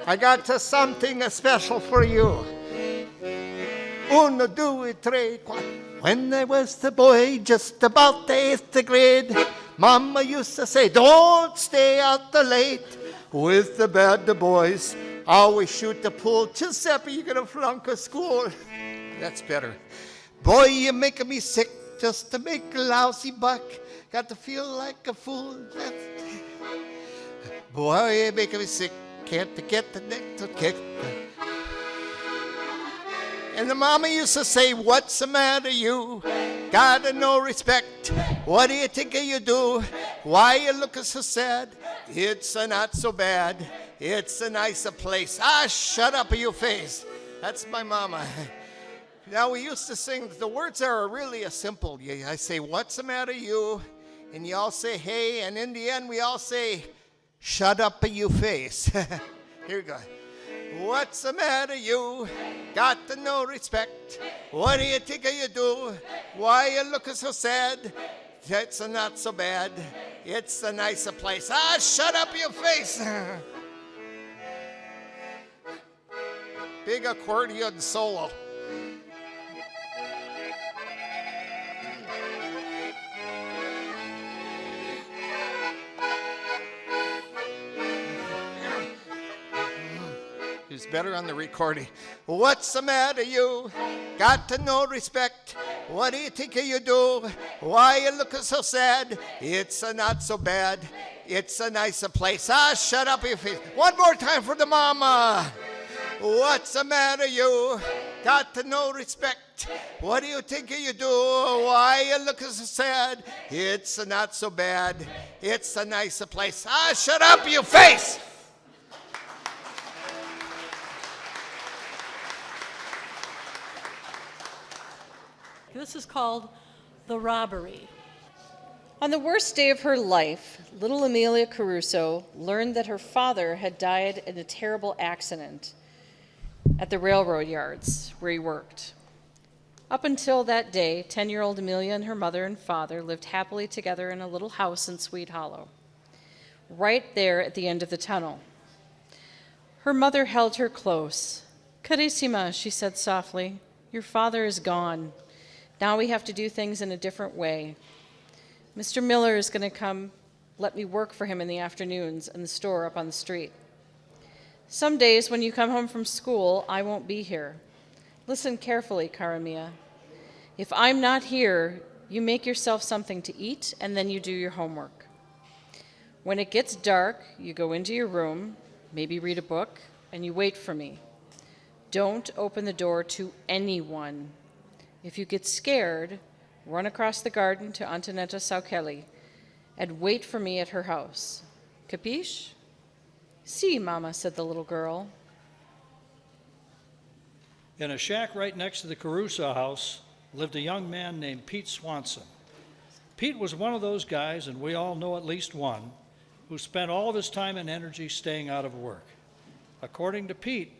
I got something special for you. Uno, due, tre, quattro. When I was the boy, just about the eighth grade, Mama used to say, Don't stay out the late with the bad boys. Always shoot the pool. Giuseppe, you're gonna flunk a school. That's better. Boy, you're making me sick just to make a lousy buck. Got to feel like a fool. That's Boy, you're making me sick. Can't forget the neck to kick. And the mama used to say, What's the matter, you? Got no respect. What do you think you do? Why you looking so sad? It's a not so bad. It's a nicer place. Ah, shut up, you face. That's my mama. Now we used to sing. The words are really a simple. You- I say, "What's the matter, you?" And you all say, "Hey," and in the end we all say, "Shut up, *laughs* you face." Here we go. What's the matter, you? Got no respect. What do you think you do? Why you looking so sad? It's not so bad. It's a nicer place. Ah, shut up, your face. *laughs* Big accordion solo. Better on the recording. What's the matter, you? Got to no respect. What do you think you do? Why you looking so sad? It's a not so bad. It's a nicer place. Ah, shut up, you face. One more time for the mama. What's the matter, you? Got to no respect. What do you think you do? Why you looking so sad? It's a not so bad. It's a nicer place. Ah, shut up, you face. This is called The Robbery. On the worst day of her life, little Amelia Caruso learned that her father had died in a terrible accident at the railroad yards where he worked. Up until that day, 10 year old Amelia and her mother and father lived happily together in a little house in Swede Hollow, right there at the end of the tunnel. Her mother held her close. Carissima, she said softly, your father is gone. Now we have to do things in a different way. Mr. Miller is going to come let me work for him in the afternoons in the store up on the street. Some days when you come home from school, I won't be here. Listen carefully, Karamia. If I'm not here, you make yourself something to eat and then you do your homework. When it gets dark, you go into your room, maybe read a book, and you wait for me. Don't open the door to anyone. If you get scared, run across the garden to Antonetta Saukeli and wait for me at her house. Capiche? See, si, Mama, said the little girl. In a shack right next to the Caruso house lived a young man named Pete Swanson. Pete was one of those guys, and we all know at least one, who spent all of his time and energy staying out of work. According to Pete,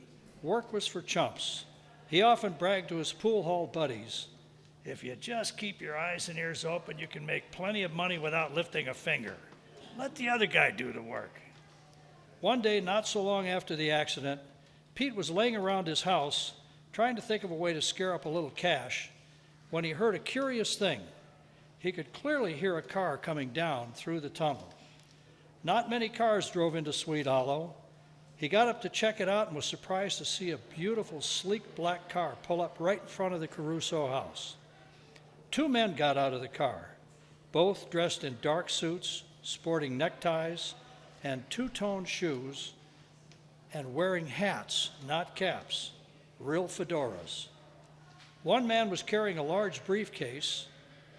work was for chumps. He often bragged to his pool hall buddies if you just keep your eyes and ears open, you can make plenty of money without lifting a finger. Let the other guy do the work. One day, not so long after the accident, Pete was laying around his house trying to think of a way to scare up a little cash when he heard a curious thing. He could clearly hear a car coming down through the tunnel. Not many cars drove into Swede Hollow. He got up to check it out and was surprised to see a beautiful, sleek black car pull up right in front of the Caruso house. Two men got out of the car, both dressed in dark suits, sporting neckties and two tone shoes, and wearing hats, not caps real fedoras. One man was carrying a large briefcase,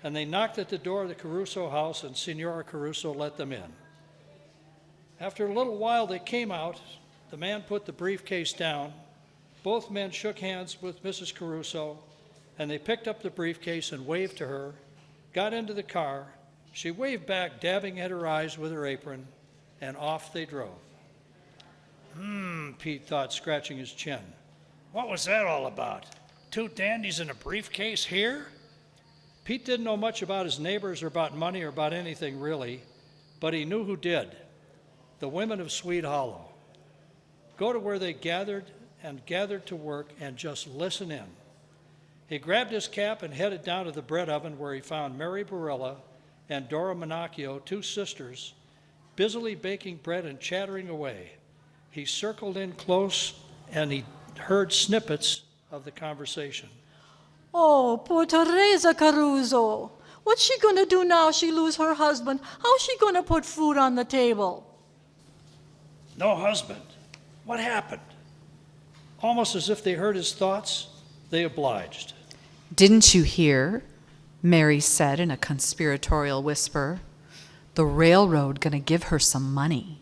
and they knocked at the door of the Caruso house, and Senora Caruso let them in. After a little while, they came out. The man put the briefcase down. Both men shook hands with Mrs. Caruso, and they picked up the briefcase and waved to her, got into the car. She waved back, dabbing at her eyes with her apron, and off they drove. Hmm, Pete thought, scratching his chin. What was that all about? Two dandies in a briefcase here? Pete didn't know much about his neighbors or about money or about anything really, but he knew who did the women of Swede Hollow. Go to where they gathered and gathered to work and just listen in. He grabbed his cap and headed down to the bread oven where he found Mary Barilla and Dora Monacchio, two sisters, busily baking bread and chattering away. He circled in close and he heard snippets of the conversation. Oh, poor Teresa Caruso. What's she going to do now she lose her husband? How's she going to put food on the table? No husband. What happened? Almost as if they heard his thoughts, they obliged. Didn't you hear? Mary said in a conspiratorial whisper. The railroad gonna give her some money.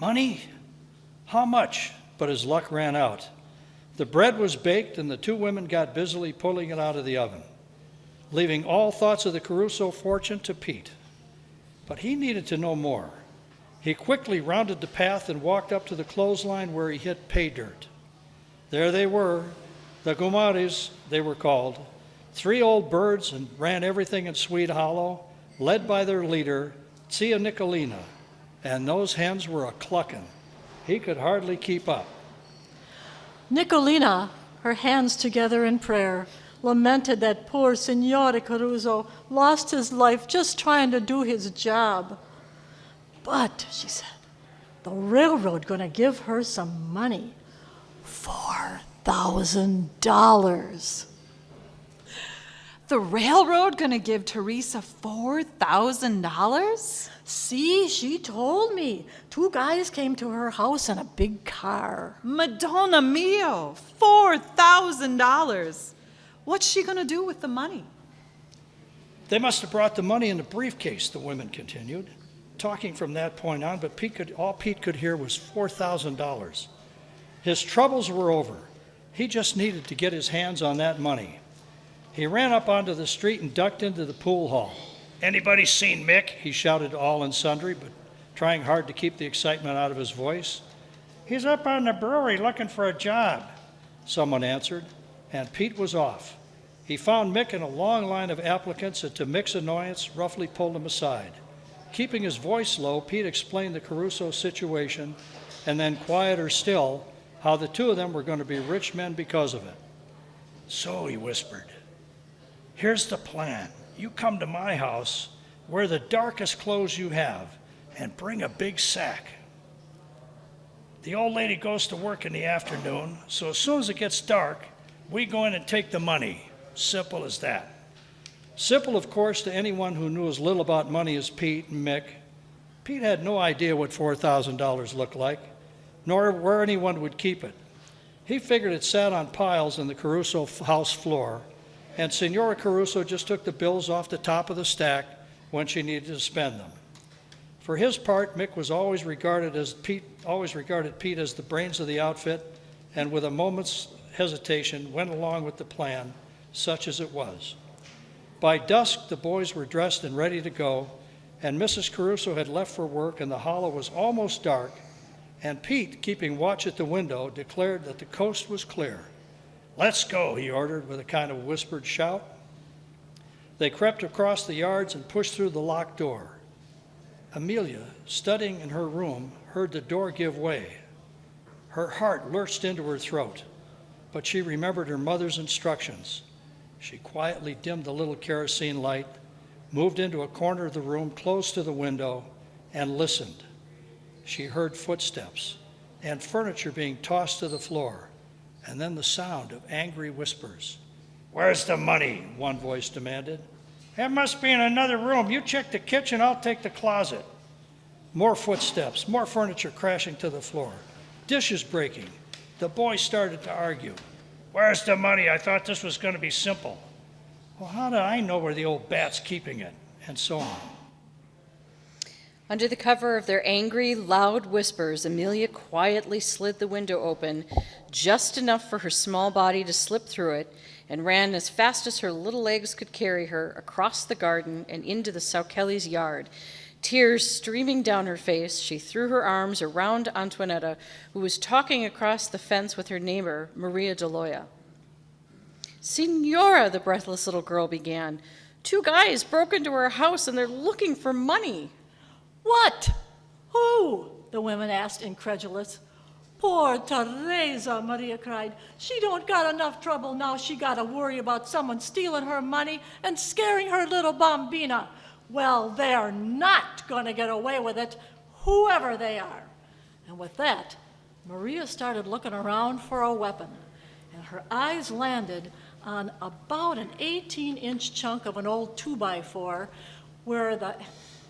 Money? How much? but his luck ran out. The bread was baked, and the two women got busily pulling it out of the oven, leaving all thoughts of the Caruso fortune to Pete. But he needed to know more. He quickly rounded the path and walked up to the clothesline where he hit pay dirt. There they were, the Gumares, they were called, three old birds and ran everything in Swede Hollow, led by their leader, Tia Nicolina, and those hens were a clucking. He could hardly keep up. Nicolina, her hands together in prayer, lamented that poor Signore Caruso lost his life just trying to do his job. But, she said, the railroad gonna give her some money. $4,000. The railroad gonna give Teresa $4,000? See, she told me. Two guys came to her house in a big car. Madonna mio, $4,000. What's she gonna do with the money? They must have brought the money in a briefcase, the women continued, talking from that point on, but Pete could, all Pete could hear was $4,000. His troubles were over. He just needed to get his hands on that money. He ran up onto the street and ducked into the pool hall. Anybody seen Mick? He shouted all and sundry, but trying hard to keep the excitement out of his voice. He's up on the brewery looking for a job, someone answered, and Pete was off. He found Mick in a long line of applicants and to Mick's annoyance, roughly pulled him aside. Keeping his voice low, Pete explained the Caruso situation and then, quieter still, how the two of them were going to be rich men because of it. So, he whispered, here's the plan. You come to my house, wear the darkest clothes you have, and bring a big sack. The old lady goes to work in the afternoon, so as soon as it gets dark, we go in and take the money. Simple as that. Simple, of course, to anyone who knew as little about money as Pete and Mick. Pete had no idea what $4,000 looked like, nor where anyone would keep it. He figured it sat on piles in the Caruso house floor, and Senora Caruso just took the bills off the top of the stack when she needed to spend them. For his part, Mick was always regarded as Pete, always regarded Pete as the brains of the outfit, and with a moment's hesitation went along with the plan, such as it was. By dusk, the boys were dressed and ready to go, and Mrs. Caruso had left for work, and the hollow was almost dark. And Pete, keeping watch at the window, declared that the coast was clear. Let's go, he ordered with a kind of whispered shout. They crept across the yards and pushed through the locked door. Amelia, studying in her room, heard the door give way. Her heart lurched into her throat, but she remembered her mother's instructions. She quietly dimmed the little kerosene light, moved into a corner of the room close to the window, and listened. She heard footsteps and furniture being tossed to the floor, and then the sound of angry whispers. Where's the money? One voice demanded. It must be in another room. You check the kitchen, I'll take the closet. More footsteps, more furniture crashing to the floor, dishes breaking. The boys started to argue. Where's the money? I thought this was going to be simple. Well, how do I know where the old bat's keeping it? And so on. Under the cover of their angry, loud whispers, Amelia quietly slid the window open just enough for her small body to slip through it and ran as fast as her little legs could carry her across the garden and into the Saukelly's yard. Tears streaming down her face, she threw her arms around Antoinetta, who was talking across the fence with her neighbor, Maria Deloya. Signora, the breathless little girl began, two guys broke into her house and they're looking for money. What? Who? The women asked, incredulous. Poor Teresa, Maria cried. She don't got enough trouble now. She got to worry about someone stealing her money and scaring her little bambina. Well, they're not going to get away with it, whoever they are. And with that, Maria started looking around for a weapon, and her eyes landed on about an 18 inch chunk of an old 2 by 4 where the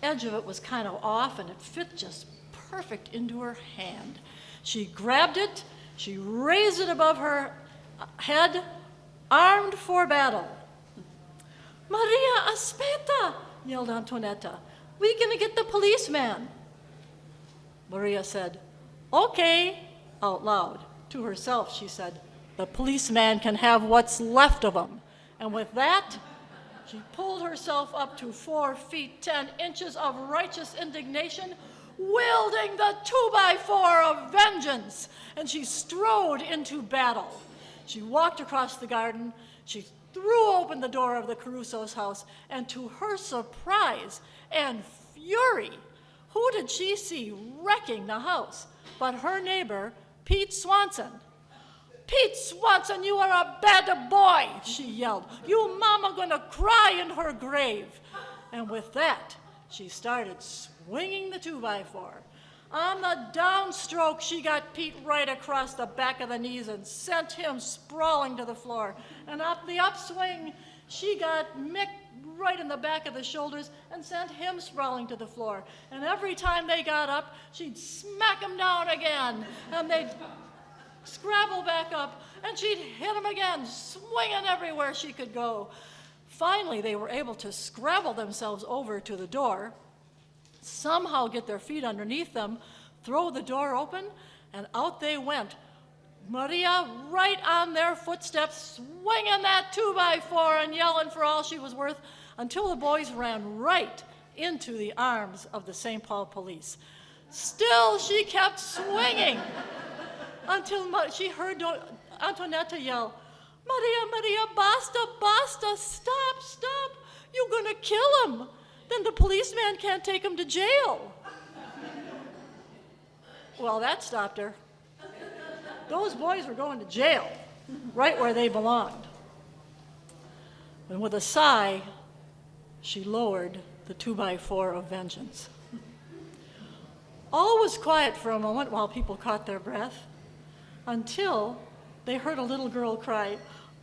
edge of it was kind of off and it fit just perfect into her hand. She grabbed it, she raised it above her head, armed for battle. Maria, aspetta, yelled Antonetta. We gonna get the policeman. Maria said, Okay, out loud. To herself, she said, The policeman can have what's left of him. And with that, she pulled herself up to four feet ten inches of righteous indignation, wielding the two by four of vengeance, and she strode into battle. She walked across the garden, she threw open the door of the Caruso's house, and to her surprise and fury, who did she see wrecking the house but her neighbor, Pete Swanson? Pete Swanson, you are a bad boy, she yelled. You mama gonna cry in her grave. And with that, she started swinging the two by four. On the downstroke, she got Pete right across the back of the knees and sent him sprawling to the floor. And up the upswing, she got Mick right in the back of the shoulders and sent him sprawling to the floor. And every time they got up, she'd smack him down again. And they'd scrabble back up, and she'd hit him again, swinging everywhere she could go. Finally, they were able to scrabble themselves over to the door, somehow get their feet underneath them, throw the door open, and out they went. Maria right on their footsteps, swinging that two by four and yelling for all she was worth, until the boys ran right into the arms of the St. Paul police. Still, she kept swinging *laughs* until she heard Antonetta yell, Maria, Maria, basta, basta, stop, stop. You're gonna kill him. Then the policeman can't take him to jail. well, that stopped her. Those boys were going to jail, right where they belonged. And with a sigh, she lowered the two by four of vengeance. All was quiet for a moment while people caught their breath until they heard a little girl cry,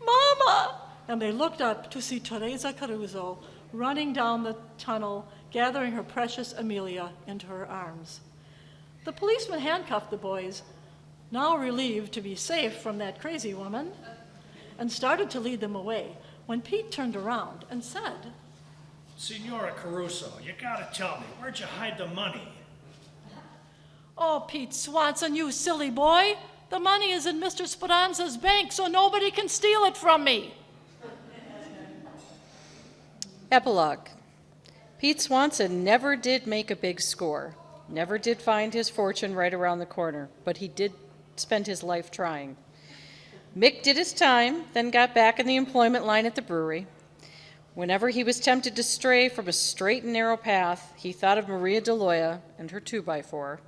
Mama! And they looked up to see Teresa Caruso running down the tunnel, gathering her precious Amelia into her arms. The policeman handcuffed the boys, now relieved to be safe from that crazy woman, and started to lead them away when Pete turned around and said, Senora Caruso, you gotta tell me, where'd you hide the money? Oh, Pete Swanson, you silly boy! The money is in Mr. Speranza's bank, so nobody can steal it from me. Epilogue Pete Swanson never did make a big score, never did find his fortune right around the corner, but he did spend his life trying. Mick did his time, then got back in the employment line at the brewery. Whenever he was tempted to stray from a straight and narrow path, he thought of Maria DeLoya and her two by four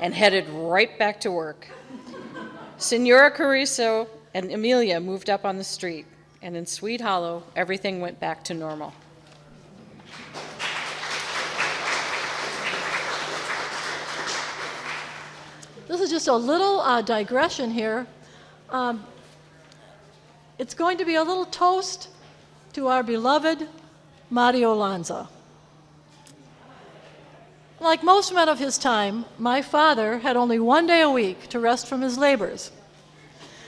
and headed right back to work. Senora Caruso and Amelia moved up on the street, and in Swede Hollow, everything went back to normal. This is just a little uh, digression here. Um, it's going to be a little toast to our beloved Mario Lanza. Like most men of his time, my father had only one day a week to rest from his labors.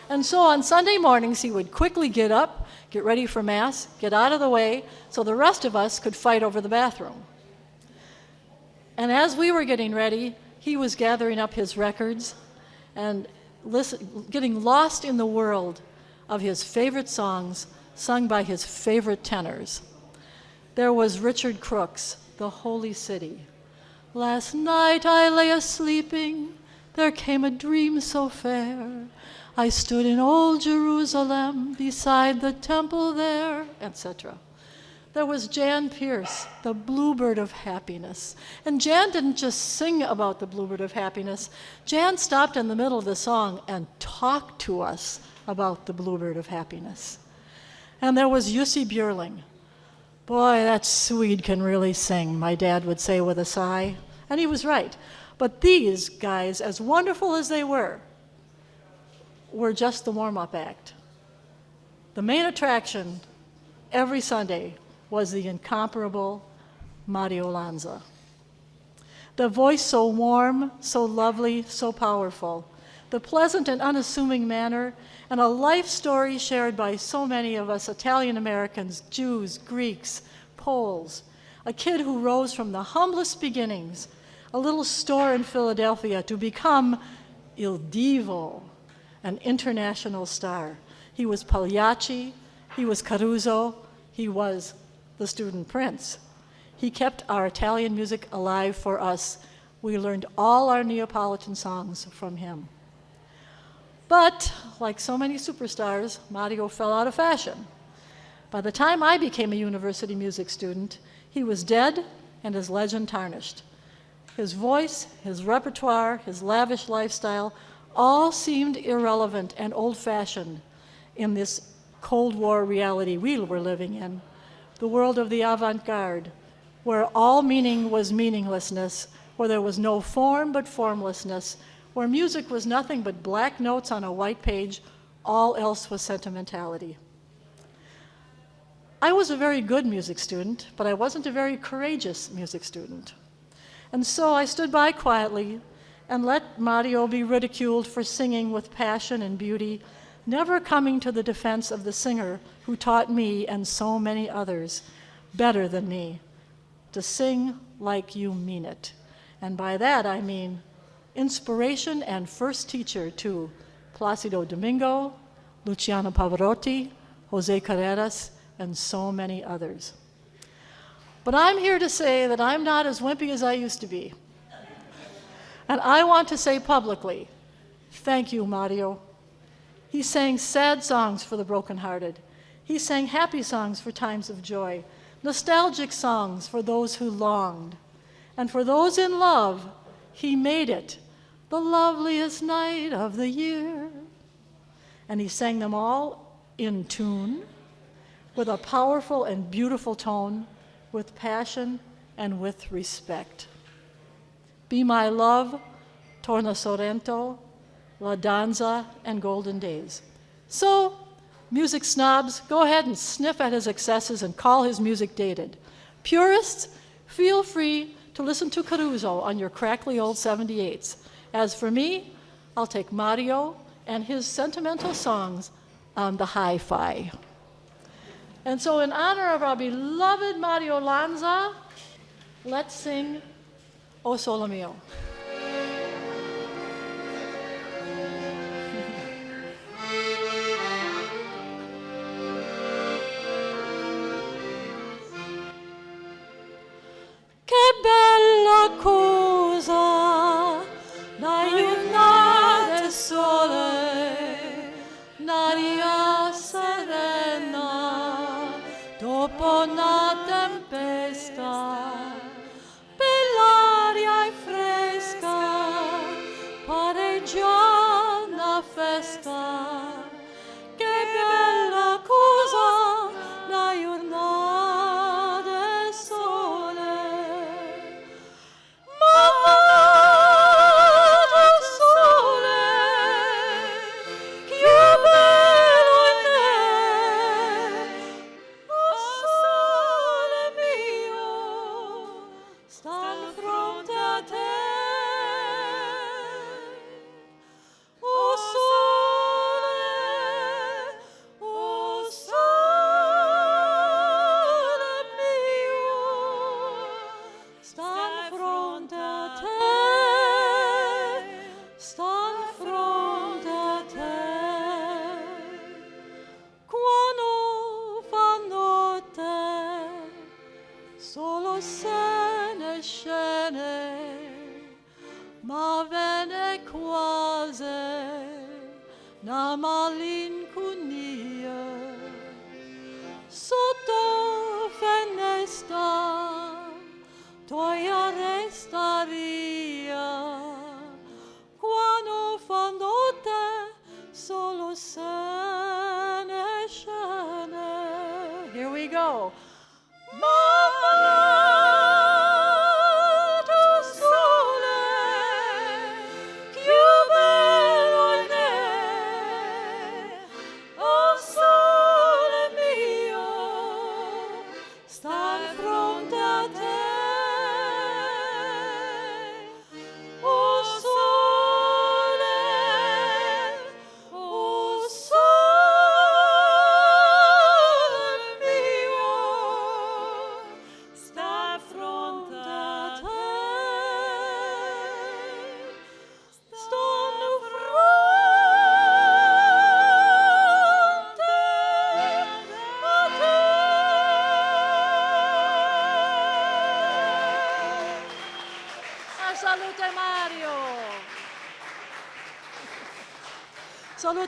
And so on Sunday mornings, he would quickly get up, get ready for Mass, get out of the way, so the rest of us could fight over the bathroom. And as we were getting ready, he was gathering up his records and listen, getting lost in the world of his favorite songs sung by his favorite tenors. There was Richard Crooks, The Holy City. Last night I lay a sleeping, there came a dream so fair. I stood in old Jerusalem beside the temple there, etc. There was Jan Peerce, the bluebird of happiness. And Jan didn't just sing about the bluebird of happiness. Jan stopped in the middle of the song and talked to us about the bluebird of happiness. And there was Jussi Björling. Boy, that Swede can really sing, my dad would say with a sigh. And he was right. But these guys, as wonderful as they were, were just the warm up act. The main attraction every Sunday was the incomparable Mario Lanza. The voice so warm, so lovely, so powerful, the pleasant and unassuming manner, and a life story shared by so many of us Italian Americans, Jews, Greeks, Poles. A kid who rose from the humblest beginnings, a little store in Philadelphia, to become Il Divo, an international star. He was Pagliacci, he was Caruso, he was the student prince. He kept our Italian music alive for us. We learned all our Neapolitan songs from him. But, like so many superstars, Mario fell out of fashion. By the time I became a university music student, he was dead and his legend tarnished. His voice, his repertoire, his lavish lifestyle all seemed irrelevant and old fashioned in this Cold War reality we were living in, the world of the avant garde, where all meaning was meaninglessness, where there was no form but formlessness, where music was nothing but black notes on a white page, all else was sentimentality. I was a very good music student, but I wasn't a very courageous music student. And so I stood by quietly and let Mario be ridiculed for singing with passion and beauty, never coming to the defense of the singer who taught me and so many others better than me to sing like you mean it. And by that I mean inspiration and first teacher to Placido Domingo, Luciano Pavarotti, Jose Carreras, and so many others. But I'm here to say that I'm not as wimpy as I used to be. And I want to say publicly, thank you, Mario. He sang sad songs for the brokenhearted. He sang happy songs for times of joy, nostalgic songs for those who longed. And for those in love, he made it the loveliest night of the year. And he sang them all in tune, with a powerful and beautiful tone, with passion and with respect. Be My Love, Torna Sorrento, La Danza, and Golden Days. So, music snobs, go ahead and sniff at his excesses and call his music dated. Purists, feel free to listen to Caruso on your crackly old 78s. As for me, I'll take Mario and his sentimental songs on the hi-fi. And so in honor of our beloved Mario Lanza, let's sing O Sole Mio. Che here we go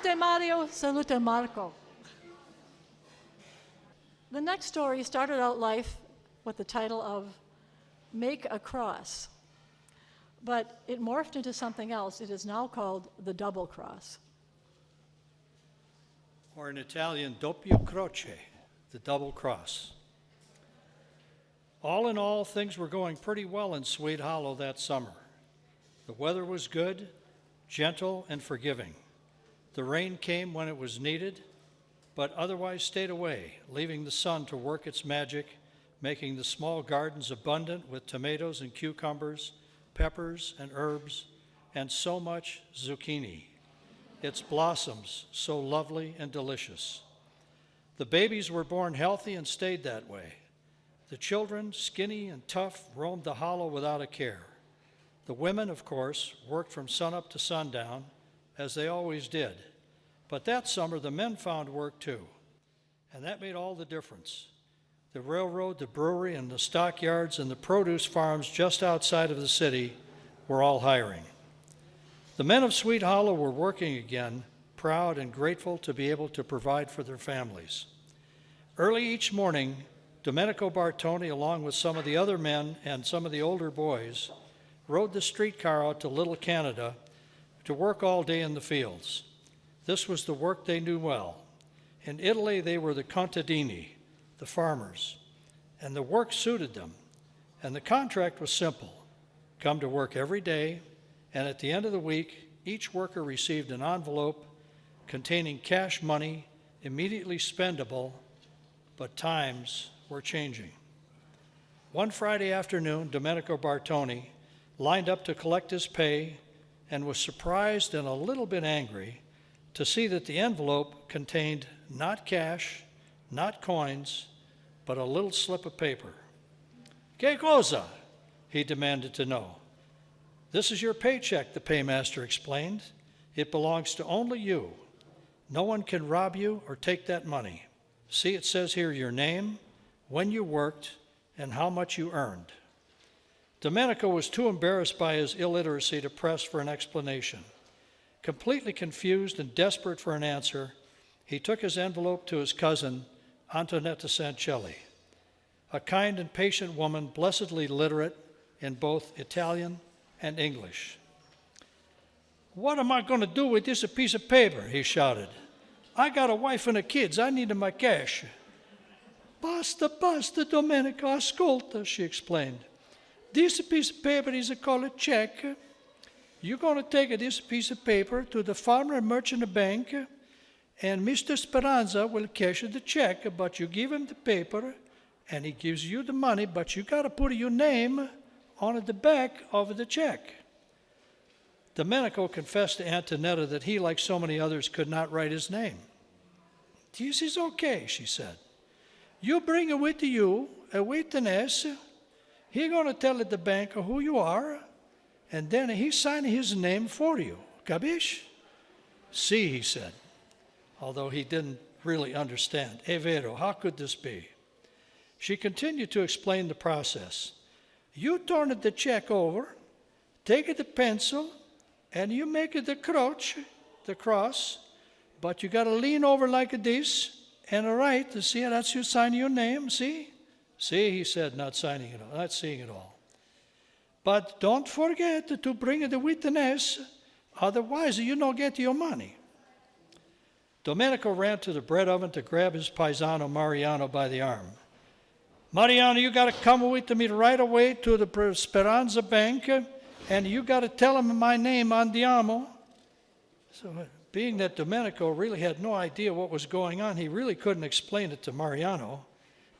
Salute Mario, salute Marco. The next story started out life with the title of Make a Cross, but it morphed into something else. It is now called the Double Cross. Or in Italian, doppio croce, the double cross. All in all, things were going pretty well in Swede Hollow that summer. The weather was good, gentle, and forgiving. The rain came when it was needed, but otherwise stayed away, leaving the sun to work its magic, making the small gardens abundant with tomatoes and cucumbers, peppers and herbs, and so much zucchini. Its blossoms so lovely and delicious. The babies were born healthy and stayed that way. The children, skinny and tough, roamed the hollow without a care. The women, of course, worked from sunup to sundown, as they always did. But that summer, the men found work too, and that made all the difference. The railroad, the brewery, and the stockyards and the produce farms just outside of the city were all hiring. The men of Swede Hollow were working again, proud and grateful to be able to provide for their families. Early each morning, Domenico Bartoni, along with some of the other men and some of the older boys, rode the streetcar out to Little Canada to work all day in the fields. This was the work they knew well. In Italy, they were the contadini, the farmers, and the work suited them. And the contract was simple come to work every day, and at the end of the week, each worker received an envelope containing cash money immediately spendable, but times were changing. One Friday afternoon, Domenico Bartoni lined up to collect his pay and was surprised and a little bit angry to see that the envelope contained not cash, not coins, but a little slip of paper. Que cosa? he demanded to know. This is your paycheck, the paymaster explained. It belongs to only you. No one can rob you or take that money. See, it says here your name, when you worked, and how much you earned. Domenico was too embarrassed by his illiteracy to press for an explanation. Completely confused and desperate for an answer, he took his envelope to his cousin, Antonetta Sancelli, a kind and patient woman, blessedly literate in both Italian and English. What am I going to do with this piece of paper? he shouted. I got a wife and a kids. I need my cash. Basta, basta, Domenico, ascolta, she explained. This piece of paper is called a check. You're going to take this piece of paper to the farmer merchant bank, and Mr. Speranza will cash the check, but you give him the paper, and he gives you the money, but you got to put your name on the back of the check. Domenico confessed to Antonetta that he, like so many others, could not write his name. This is okay, she said. You bring it with you, a witness. He going to tell the banker who you are, and then he sign his name for you. Capish? See, he said, although he didn't really understand. E vero, how could this be? She continued to explain the process. You turn the check over, take it the pencil, and you make it the cross, the cross, but you got to lean over like a this and write. To see, that's you sign your name. See, see, he said, not signing it all, not seeing it all. But don't forget to bring the witness, otherwise you don't get your money. Domenico ran to the bread oven to grab his paisano Mariano by the arm. Mariano, you got to come with me right away to the Speranza Bank, and you got to tell him my name, Andiamo. So, being that Domenico really had no idea what was going on, he really couldn't explain it to Mariano.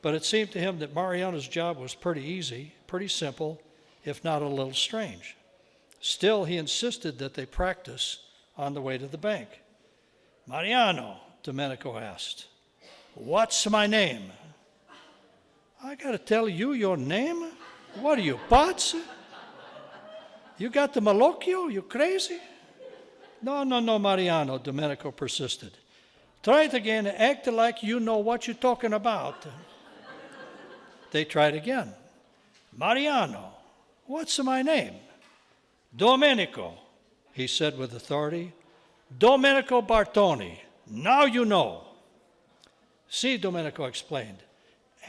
But it seemed to him that Mariano's job was pretty easy, pretty simple, if not a little strange. Still, he insisted that they practice on the way to the bank. Mariano, Domenico asked, what's my name? I got to tell you your name? What are you, Pots? You got the malocchio? You crazy? No, no, no, Mariano, Domenico persisted. Try it again. Act like you know what you're talking about. They tried again. Mariano, what's my name? Domenico, he said with authority. Domenico Bartoni. Now you know. See, Domenico explained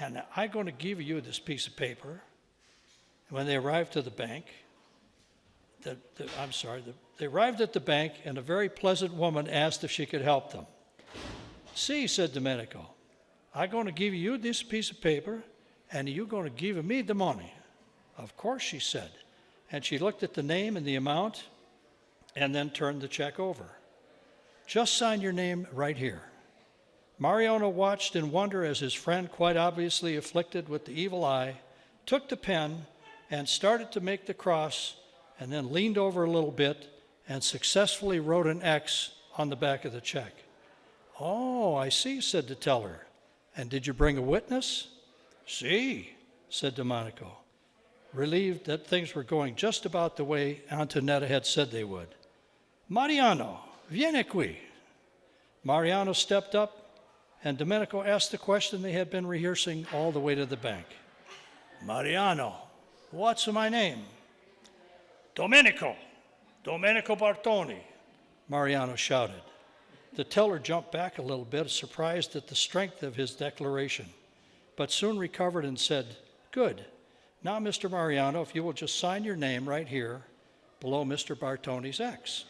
and I'm going to give you this piece of paper. When they arrived to the bank, the, the, I'm sorry, the, they arrived at the bank, and a very pleasant woman asked if she could help them. See, said Domenico, I'm going to give you this piece of paper, And you going to give me the money? Of course, she said. And she looked at the name and the amount and then turned the check over. Just sign your name right here. Mariano watched in wonder as his friend, quite obviously afflicted with the evil eye, took the pen and started to make the cross and then leaned over a little bit and successfully wrote an X on the back of the check. Oh, I see, said the teller. And did you bring a witness? See, said Domenico, relieved that things were going just about the way Antonetta had said they would. Mariano, vieni qui. Mariano stepped up, and Domenico asked the question they had been rehearsing all the way to the bank. Mariano, what's my name? Domenico, Domenico Bartoni, Mariano shouted. The teller jumped back a little bit, surprised at the strength of his declaration, but soon recovered and said, Good. Now, Mr. Mariano, if you will just sign your name right here below Mr. Bartoni's X.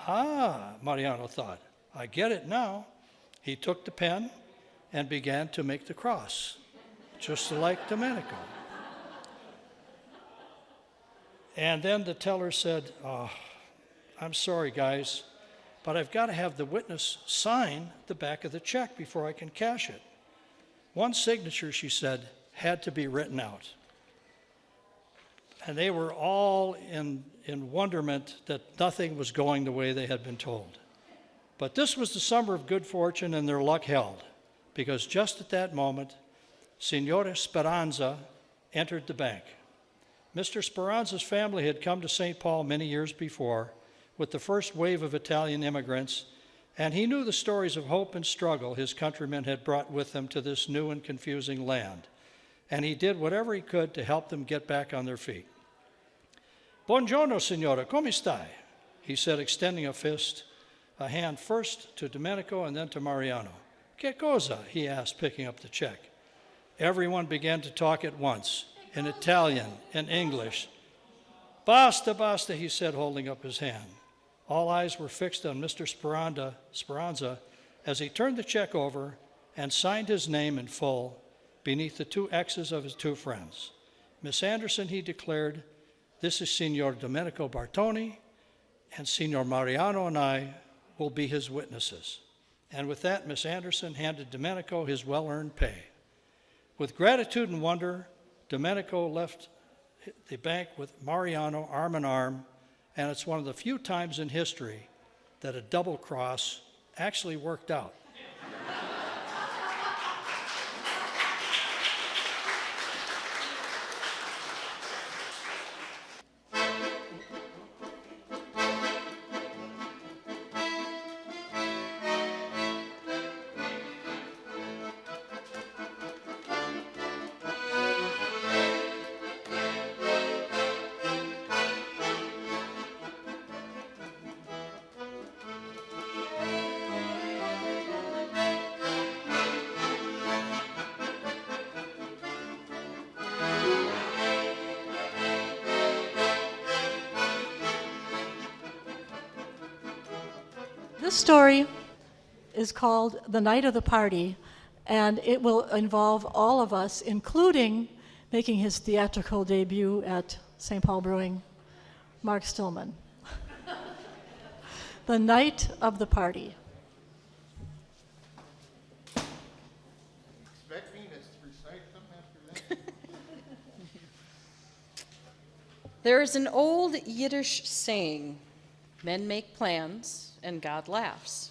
Ah, Mariano thought, I get it now. He took the pen and began to make the cross, just like Domenico. And then the teller said, oh, I'm sorry, guys, but I've got to have the witness sign the back of the check before I can cash it. One signature, she said, had to be written out. And they were all in, in wonderment that nothing was going the way they had been told. But this was the summer of good fortune, and their luck held, because just at that moment, Signora Speranza entered the bank. Mr. Speranza's family had come to St. Paul many years before with the first wave of Italian immigrants, and he knew the stories of hope and struggle his countrymen had brought with them to this new and confusing land. And he did whatever he could to help them get back on their feet. Buongiorno, signora, come stai? He said, extending a fist, a hand first to Domenico and then to Mariano. Che cosa? he asked, picking up the check. Everyone began to talk at once in Italian and English. Basta, basta, he said, holding up his hand. All eyes were fixed on Mr. Speranza, Speranza as he turned the check over and signed his name in full beneath the two X's of his two friends. Miss Anderson, he declared, this is Signor Domenico Bartoni, and Signor Mariano and I will be his witnesses. And with that, Miss Anderson handed Domenico his well earned pay. With gratitude and wonder, Domenico left the bank with Mariano arm in arm, and it's one of the few times in history that a double cross actually worked out. Called The Night of the Party, and it will involve all of us, including making his theatrical debut at St. Paul Brewing, Mark Stillman. *laughs* the Night of the Party. Expect me to recite them after that? *laughs* There is an old Yiddish saying men make plans and God laughs.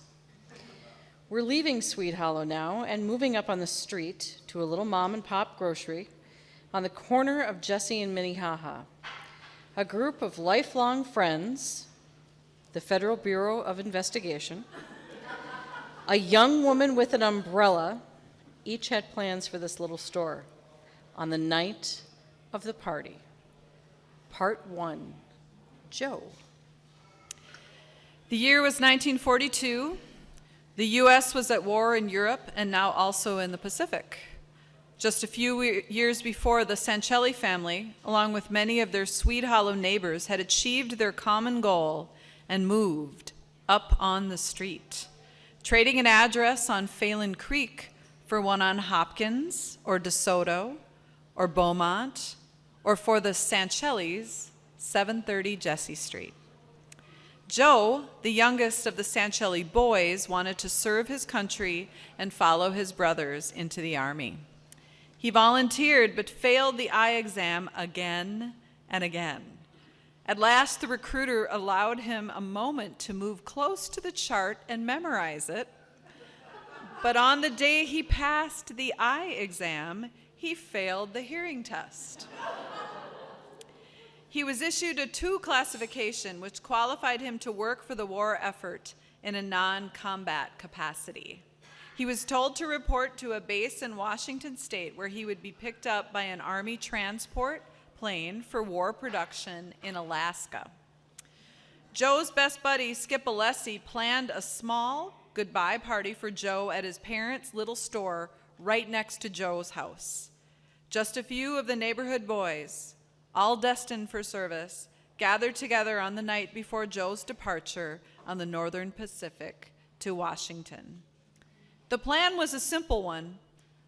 We're leaving Swede Hollow now and moving up on the street to a little mom and pop grocery on the corner of Jessie and Minnehaha. A group of lifelong friends, the Federal Bureau of Investigation, a young woman with an umbrella, each had plans for this little store on the night of the party. Part one Joe. The year was 1942. The U.S. was at war in Europe and now also in the Pacific. Just a few years before, the Sancelli family, along with many of their Swede Hollow neighbors, had achieved their common goal and moved up on the street, trading an address on Phalen Creek for one on Hopkins or DeSoto or Beaumont, or for the Sanchellis, 730 Jessie Street. Joe, the youngest of the Sanchelli boys, wanted to serve his country and follow his brothers into the army. He volunteered but failed the eye exam again and again. At last, the recruiter allowed him a moment to move close to the chart and memorize it. But on the day he passed the eye exam, he failed the hearing test. He was issued a 2 classification, which qualified him to work for the war effort in a non combat capacity. He was told to report to a base in Washington state where he would be picked up by an Army transport plane for war production in Alaska. Joe's best buddy, Skip Alessi, planned a small goodbye party for Joe at his parents' little store right next to Joe's house. Just a few of the neighborhood boys, all destined for service, gathered together on the night before Joe's departure on the Northern Pacific to Washington. The plan was a simple one.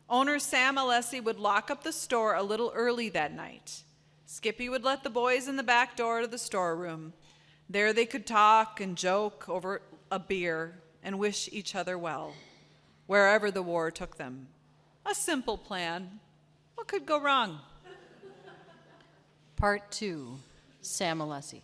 Owner Sam Alessi would lock up the store a little early that night. Skippy would let the boys in the back door to the storeroom. There they could talk and joke over a beer and wish each other well, wherever the war took them. A simple plan. What could go wrong? Part two, Sam Alessi.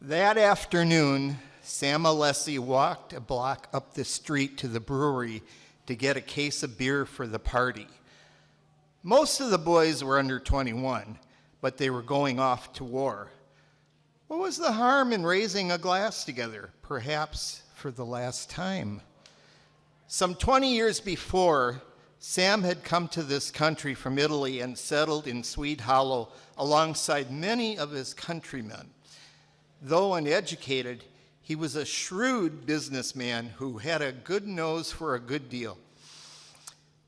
That afternoon, Sam Alessi walked a block up the street to the brewery to get a case of beer for the party. Most of the boys were under 21, but they were going off to war. What was the harm in raising a glass together, perhaps for the last time? Some 20 years before, Sam had come to this country from Italy and settled in Swede Hollow alongside many of his countrymen. Though uneducated, he was a shrewd businessman who had a good nose for a good deal.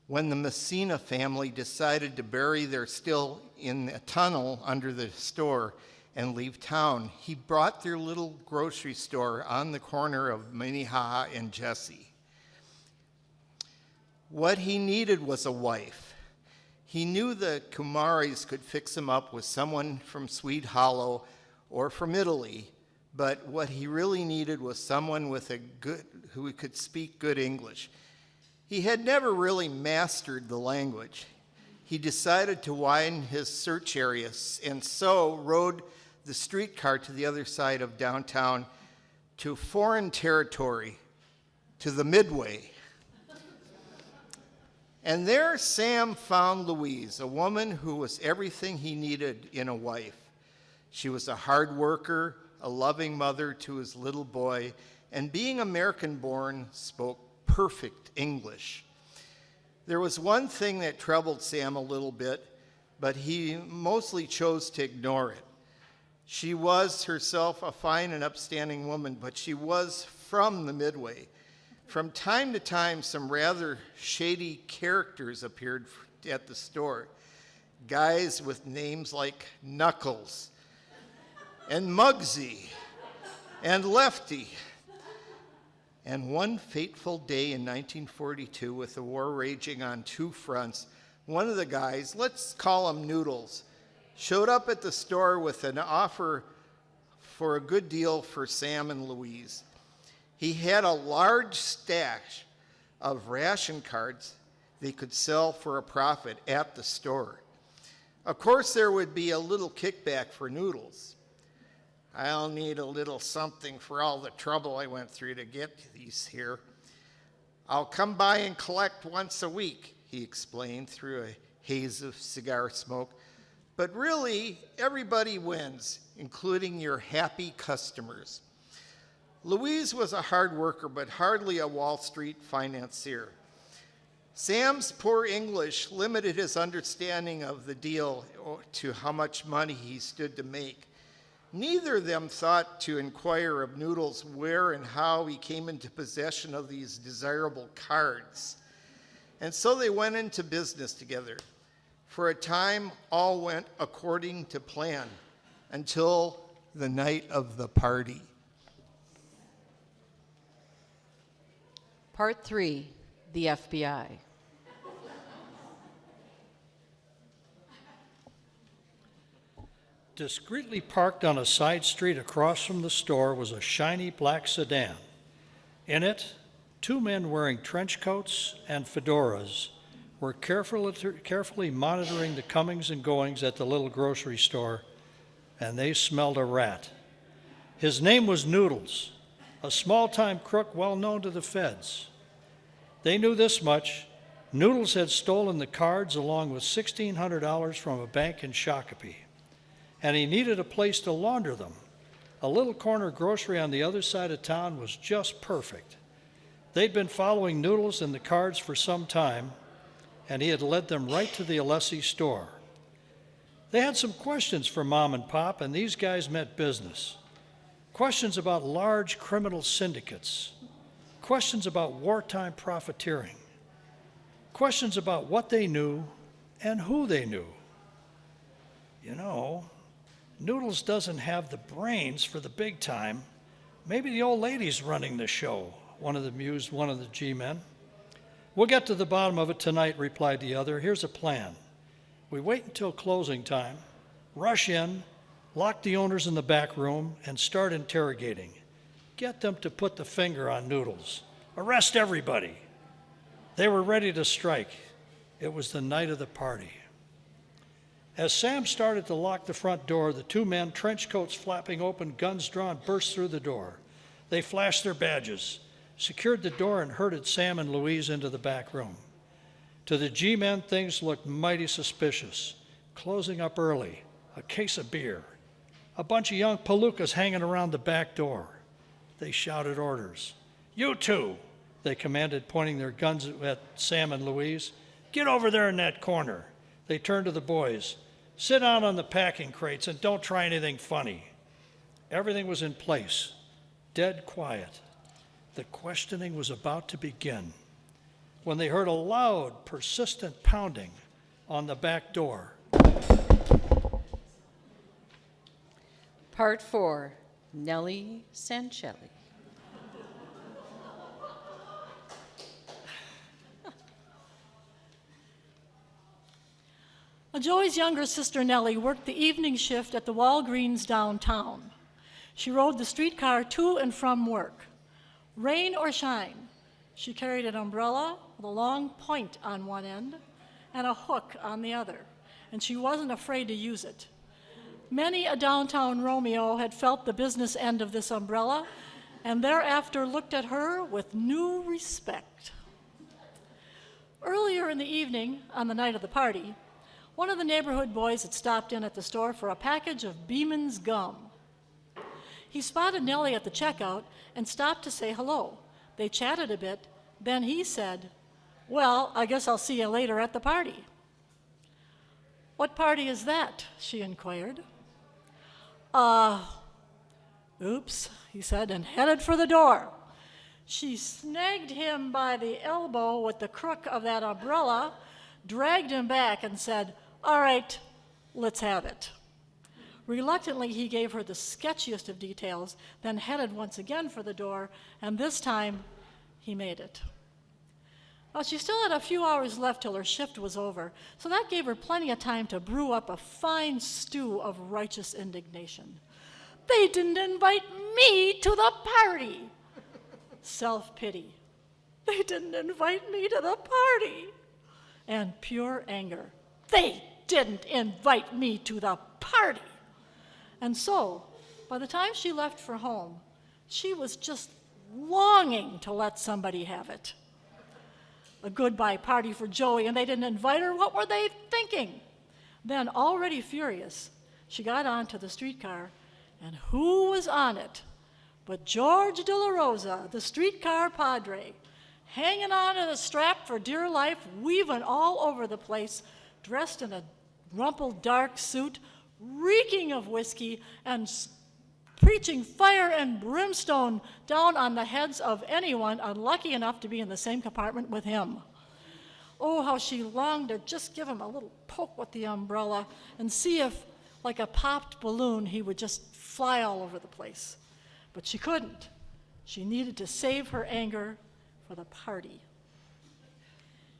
When the Messina family decided to bury their still in a tunnel under the store and leave town, he brought their little grocery store on the corner of Minnehaha and Jessie. What he needed was a wife. He knew the Kumaris could fix him up with someone from Swede Hollow or from Italy, but what he really needed was someone with a good who could speak good English. He had never really mastered the language. He decided to widen his search areas and so rode the streetcar to the other side of downtown to foreign territory, to the Midway. And there Sam found Louise, a woman who was everything he needed in a wife. She was a hard worker, a loving mother to his little boy, and being American born, spoke perfect English. There was one thing that troubled Sam a little bit, but he mostly chose to ignore it. She was herself a fine and upstanding woman, but she was from the Midway. From time to time, some rather shady characters appeared at the store. Guys with names like Knuckles and Muggsy and Lefty. And one fateful day in 1942, with the war raging on two fronts, one of the guys, let's call him Noodles, showed up at the store with an offer for a good deal for Sam and Louise. He had a large stash of ration cards they could sell for a profit at the store. Of course, there would be a little kickback for noodles. I'll need a little something for all the trouble I went through to get these here. I'll come by and collect once a week, he explained through a haze of cigar smoke. But really, everybody wins, including your happy customers. Louise was a hard worker, but hardly a Wall Street financier. Sam's poor English limited his understanding of the deal to how much money he stood to make. Neither of them thought to inquire of Noodles where and how he came into possession of these desirable cards. And so they went into business together. For a time, all went according to plan until the night of the party. Part 3 The FBI. Discreetly parked on a side street across from the store was a shiny black sedan. In it, two men wearing trench coats and fedoras were carefully, carefully monitoring the comings and goings at the little grocery store, and they smelled a rat. His name was Noodles, a small time crook well known to the feds. They knew this much Noodles had stolen the cards along with $1,600 from a bank in Shakopee and he needed a place to launder them. A little corner grocery on the other side of town was just perfect. They'd been following Noodles and the cards for some time, and he had led them right to the Alessi store. They had some questions for Mom and Pop, and these guys meant business. Questions about large criminal syndicates, questions about wartime profiteering, questions about what they knew and who they knew. You know, Noodles doesn't have the brains for the big time. Maybe the old lady's running the show, one of the mused one of the G men. We'll get to the bottom of it tonight, replied the other. Here's a plan. We wait until closing time, rush in, lock the owners in the back room, and start interrogating. Get them to put the finger on Noodles. Arrest everybody. They were ready to strike. It was the night of the party. As Sam started to lock the front door, the two men, trench coats flapping open, guns drawn, burst through the door. They flashed their badges, secured the door, and herded Sam and Louise into the back room. To the G men, things looked mighty suspicious. Closing up early, a case of beer, a bunch of young palookas hanging around the back door. They shouted orders. You two, they commanded, pointing their guns at Sam and Louise. Get over there in that corner. They turned to the boys. Sit down on the packing crates and don't try anything funny. Everything was in place, dead quiet. The questioning was about to begin when they heard a loud, persistent pounding on the back door. Part 4 Nellie Sancelli. Well, Joey's younger sister Nellie worked the evening shift at the Walgreens downtown. She rode the streetcar to and from work. Rain or shine, she carried an umbrella with a long point on one end and a hook on the other, and she wasn't afraid to use it. Many a downtown Romeo had felt the business end of this umbrella and thereafter looked at her with new respect. Earlier in the evening, on the night of the party, one of the neighborhood boys had stopped in at the store for a package of Beeman's gum. He spotted Nellie at the checkout and stopped to say hello. They chatted a bit, then he said, Well, I guess I'll see you later at the party. What party is that? she inquired. Uh, oops, he said, and headed for the door. She snagged him by the elbow with the crook of that umbrella, dragged him back, and said, all right, let's have it. Reluctantly, he gave her the sketchiest of details, then headed once again for the door, and this time he made it. Well, she still had a few hours left till her shift was over, so that gave her plenty of time to brew up a fine stew of righteous indignation. They didn't invite me to the party. Self pity. They didn't invite me to the party. And pure anger. They didn't invite me to the party. And so, by the time she left for home, she was just longing to let somebody have it. A goodbye party for Joey, and they didn't invite her. What were they thinking? Then, already furious, she got onto the streetcar, and who was on it but George De La Rosa, the streetcar padre, hanging on to the strap for dear life, weaving all over the place, dressed in a rumpled dark suit, reeking of whiskey, and preaching fire and brimstone down on the heads of anyone unlucky enough to be in the same compartment with him. Oh, how she longed to just give him a little poke with the umbrella and see if, like a popped balloon, he would just fly all over the place. But she couldn't. She needed to save her anger for the party.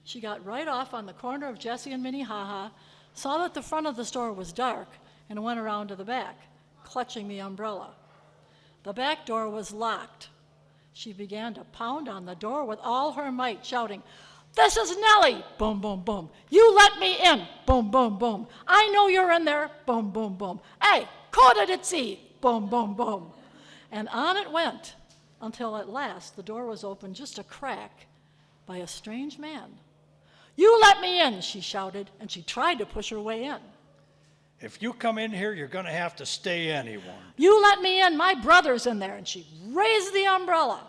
She got right off on the corner of Jessie and Minnehaha, saw that the front of the store was dark, and went around to the back, clutching the umbrella. The back door was locked. She began to pound on the door with all her might, shouting, This is Nellie! Boom, boom, boom. You let me in! Boom, boom, boom. I know you're in there! Boom, boom, boom. Hey, coda it see! Boom, boom, boom. And on it went until at last the door was opened just a crack by a strange man. You let me in, she shouted, and she tried to push her way in. If you come in here, you're going to have to stay warned. You let me in, my brother's in there. And she raised the umbrella.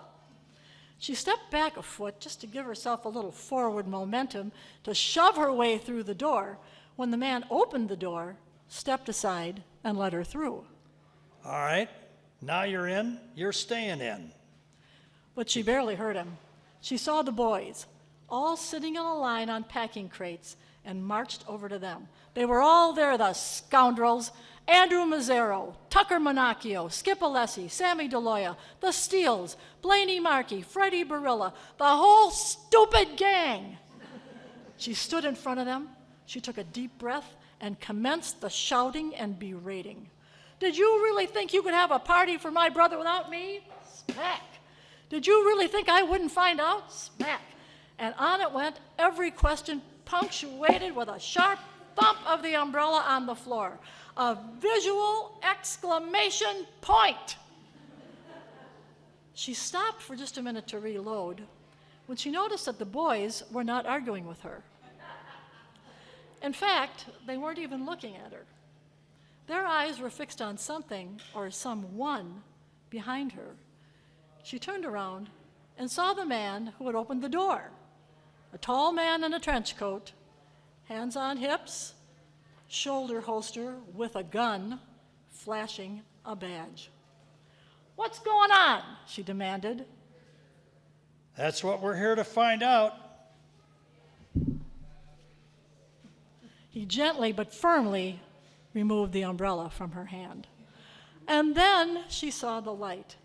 She stepped back a foot just to give herself a little forward momentum to shove her way through the door when the man opened the door, stepped aside, and let her through. All right, now you're in, you're staying in. But she barely heard him. She saw the boys, all sitting in a line on packing crates, and marched over to them. They were all there, the scoundrels. Andrew Mazzaro, Tucker Monacchio, Skip Alessi, Sammy DeLoya, the Steels, Blaney Markey, Freddie Barilla, the whole stupid gang. She stood in front of them, she took a deep breath, and commenced the shouting and berating. Did you really think you could have a party for my brother without me? Smack. Did you really think I wouldn't find out? Smack. And on it went, every question punctuated with a sharp thump of the umbrella on the floor. A visual exclamation point. She stopped for just a minute to reload when she noticed that the boys were not arguing with her. In fact, they weren't even looking at her. Their eyes were fixed on something or someone behind her. She turned around and saw the man who had opened the door a tall man in a trench coat, hands on hips, shoulder holster with a gun, flashing a badge. What's going on? she demanded. That's what we're here to find out. He gently but firmly removed the umbrella from her hand. And then she saw the light.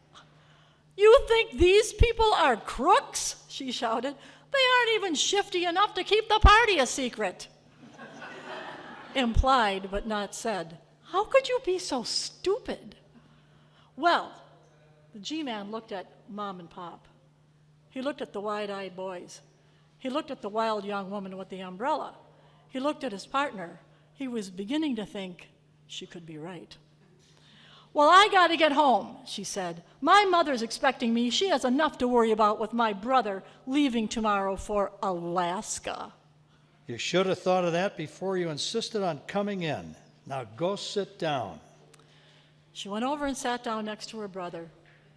You think these people are crooks? she shouted. They aren't even shifty enough to keep the party a secret. Implied but not said. How could you be so stupid? Well, the G Man looked at Mom and Pop. He looked at the wide eyed boys. He looked at the wild young woman with the umbrella. He looked at his partner. He was beginning to think she could be right. Well, I got to get home, she said. My mother's expecting me. She has enough to worry about with my brother leaving tomorrow for Alaska. You should have thought of that before you insisted on coming in. Now go sit down. She went over and sat down next to her brother.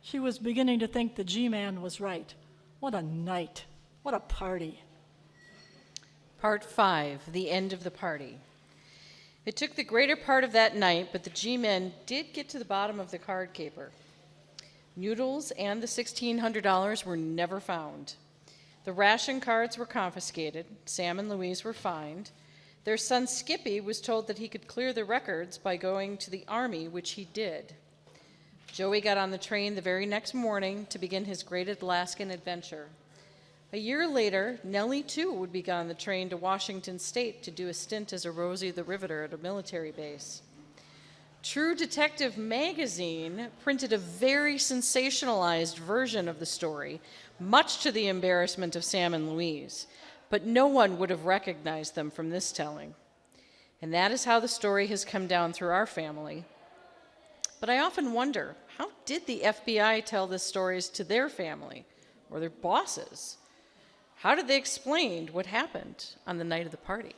She was beginning to think the G Man was right. What a night. What a party. Part 5 The End of the Party. It took the greater part of that night, but the G men did get to the bottom of the card caper. Noodles and the $1,600 were never found. The ration cards were confiscated. Sam and Louise were fined. Their son Skippy was told that he could clear the records by going to the Army, which he did. Joey got on the train the very next morning to begin his great Alaskan adventure. A year later, Nellie too would be on the train to Washington State to do a stint as a Rosie the Riveter at a military base. True Detective magazine printed a very sensationalized version of the story, much to the embarrassment of Sam and Louise, but no one would have recognized them from this telling. And that is how the story has come down through our family. But I often wonder how did the FBI tell the stories to their family or their bosses? How did they explain what happened on the night of the party?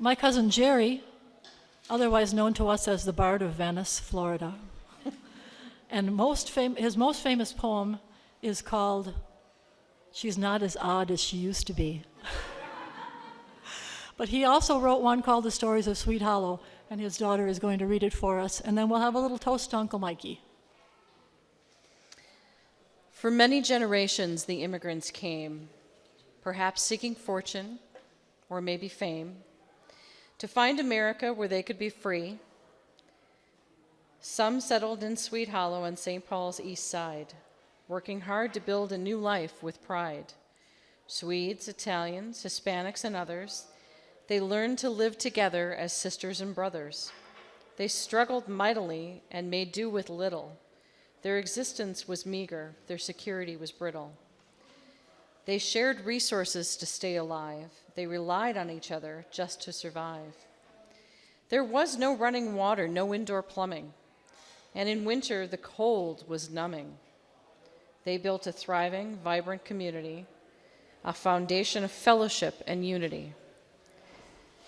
My cousin Jerry, otherwise known to us as the Bard of Venice, Florida, *laughs* and most his most famous poem is called She's Not as Odd as She Used to Be. But he also wrote one called The Stories of Swede Hollow, and his daughter is going to read it for us, and then we'll have a little toast to Uncle Mikey. For many generations, the immigrants came, perhaps seeking fortune or maybe fame. to find America where they could be free. Some settled in Swede Hollow on St. Paul's east side, working hard to build a new life with pride. Swedes, Italians, Hispanics, and others, they learned to live together as sisters and brothers. They struggled mightily and made do with little. Their existence was meager, their security was brittle. They shared resources to stay alive. They relied on each other just to survive. There was no running water, no indoor plumbing, and in winter the cold was numbing. They built a thriving, vibrant community, a foundation of fellowship and unity.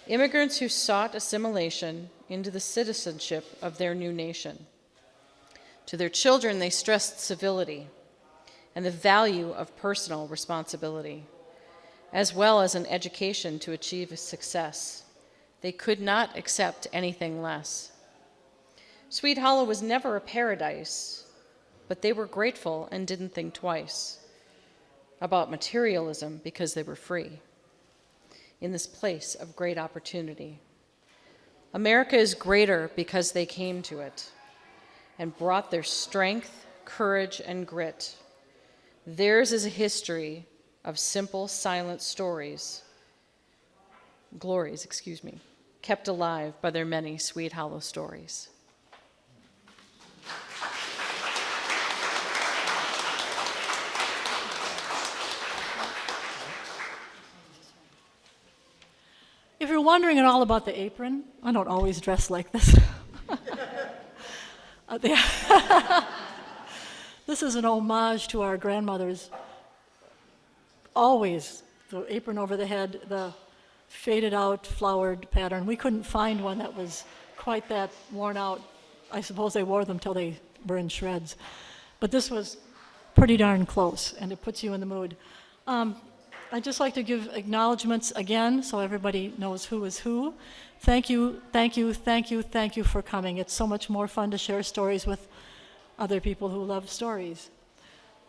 Immigrants who sought assimilation into the citizenship of their new nation. To their children, they stressed civility and the value of personal responsibility, as well as an education to achieve success. They could not accept anything less. Swede Hollow was never a paradise, but they were grateful and didn't think twice about materialism because they were free in this place of great opportunity. America is greater because they came to it and brought their strength, courage, and grit. Theirs is a history of simple, silent stories, glories, excuse me, kept alive by their many sweet, hollow stories. If you're wondering at all about the apron, I don't always dress like this. *laughs* Uh, *laughs* this is an homage to our grandmothers. Always the apron over the head, the faded out flowered pattern. We couldn't find one that was quite that worn out. I suppose they wore them till they were in shreds. But this was pretty darn close, and it puts you in the mood. Um, I'd just like to give acknowledgments again so everybody knows who is who. Thank you, thank you, thank you, thank you for coming. It's so much more fun to share stories with other people who love stories.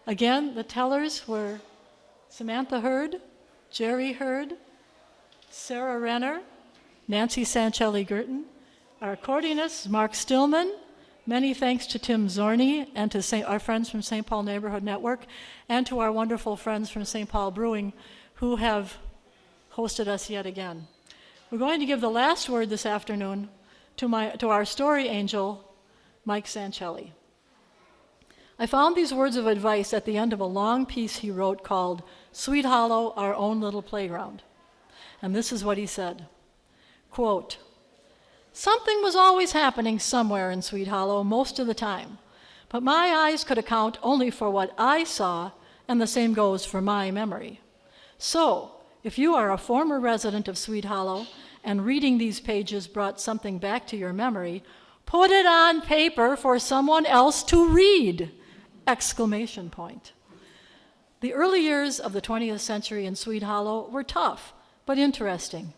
Again, the tellers were Samantha Hurd, Jerry Hurd, Sarah Renner, Nancy Sanchelli Girton, our accordionist, Mark Stillman. Many thanks to Tim Zorni and to Saint, our friends from St. Paul Neighborhood Network and to our wonderful friends from St. Paul Brewing who have hosted us yet again. We're going to give the last word this afternoon to, my, to our story angel, Mike Sanchelli. I found these words of advice at the end of a long piece he wrote called Swede Hollow, Our Own Little Playground. And this is what he said quote, Something was always happening somewhere in Swede Hollow most of the time, but my eyes could account only for what I saw, and the same goes for my memory. So, if you are a former resident of Swede Hollow and reading these pages brought something back to your memory, put it on paper for someone else to read! Exclamation point. The early years of the 20th century in Swede Hollow were tough, but interesting.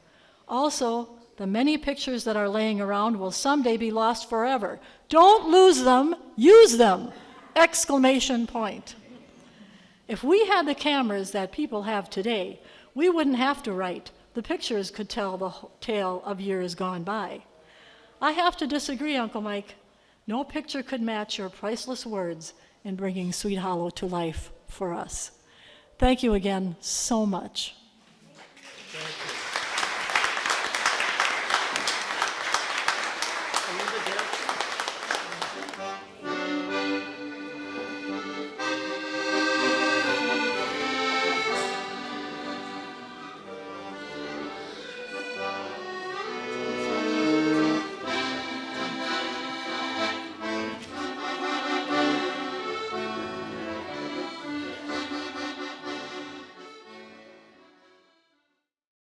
Also, the many pictures that are laying around will someday be lost forever. Don't lose them, use them! Exclamation point. If we had the cameras that people have today, we wouldn't have to write. The pictures could tell the tale of years gone by. I have to disagree, Uncle Mike. No picture could match your priceless words in bringing Swede Hollow to life for us. Thank you again so much.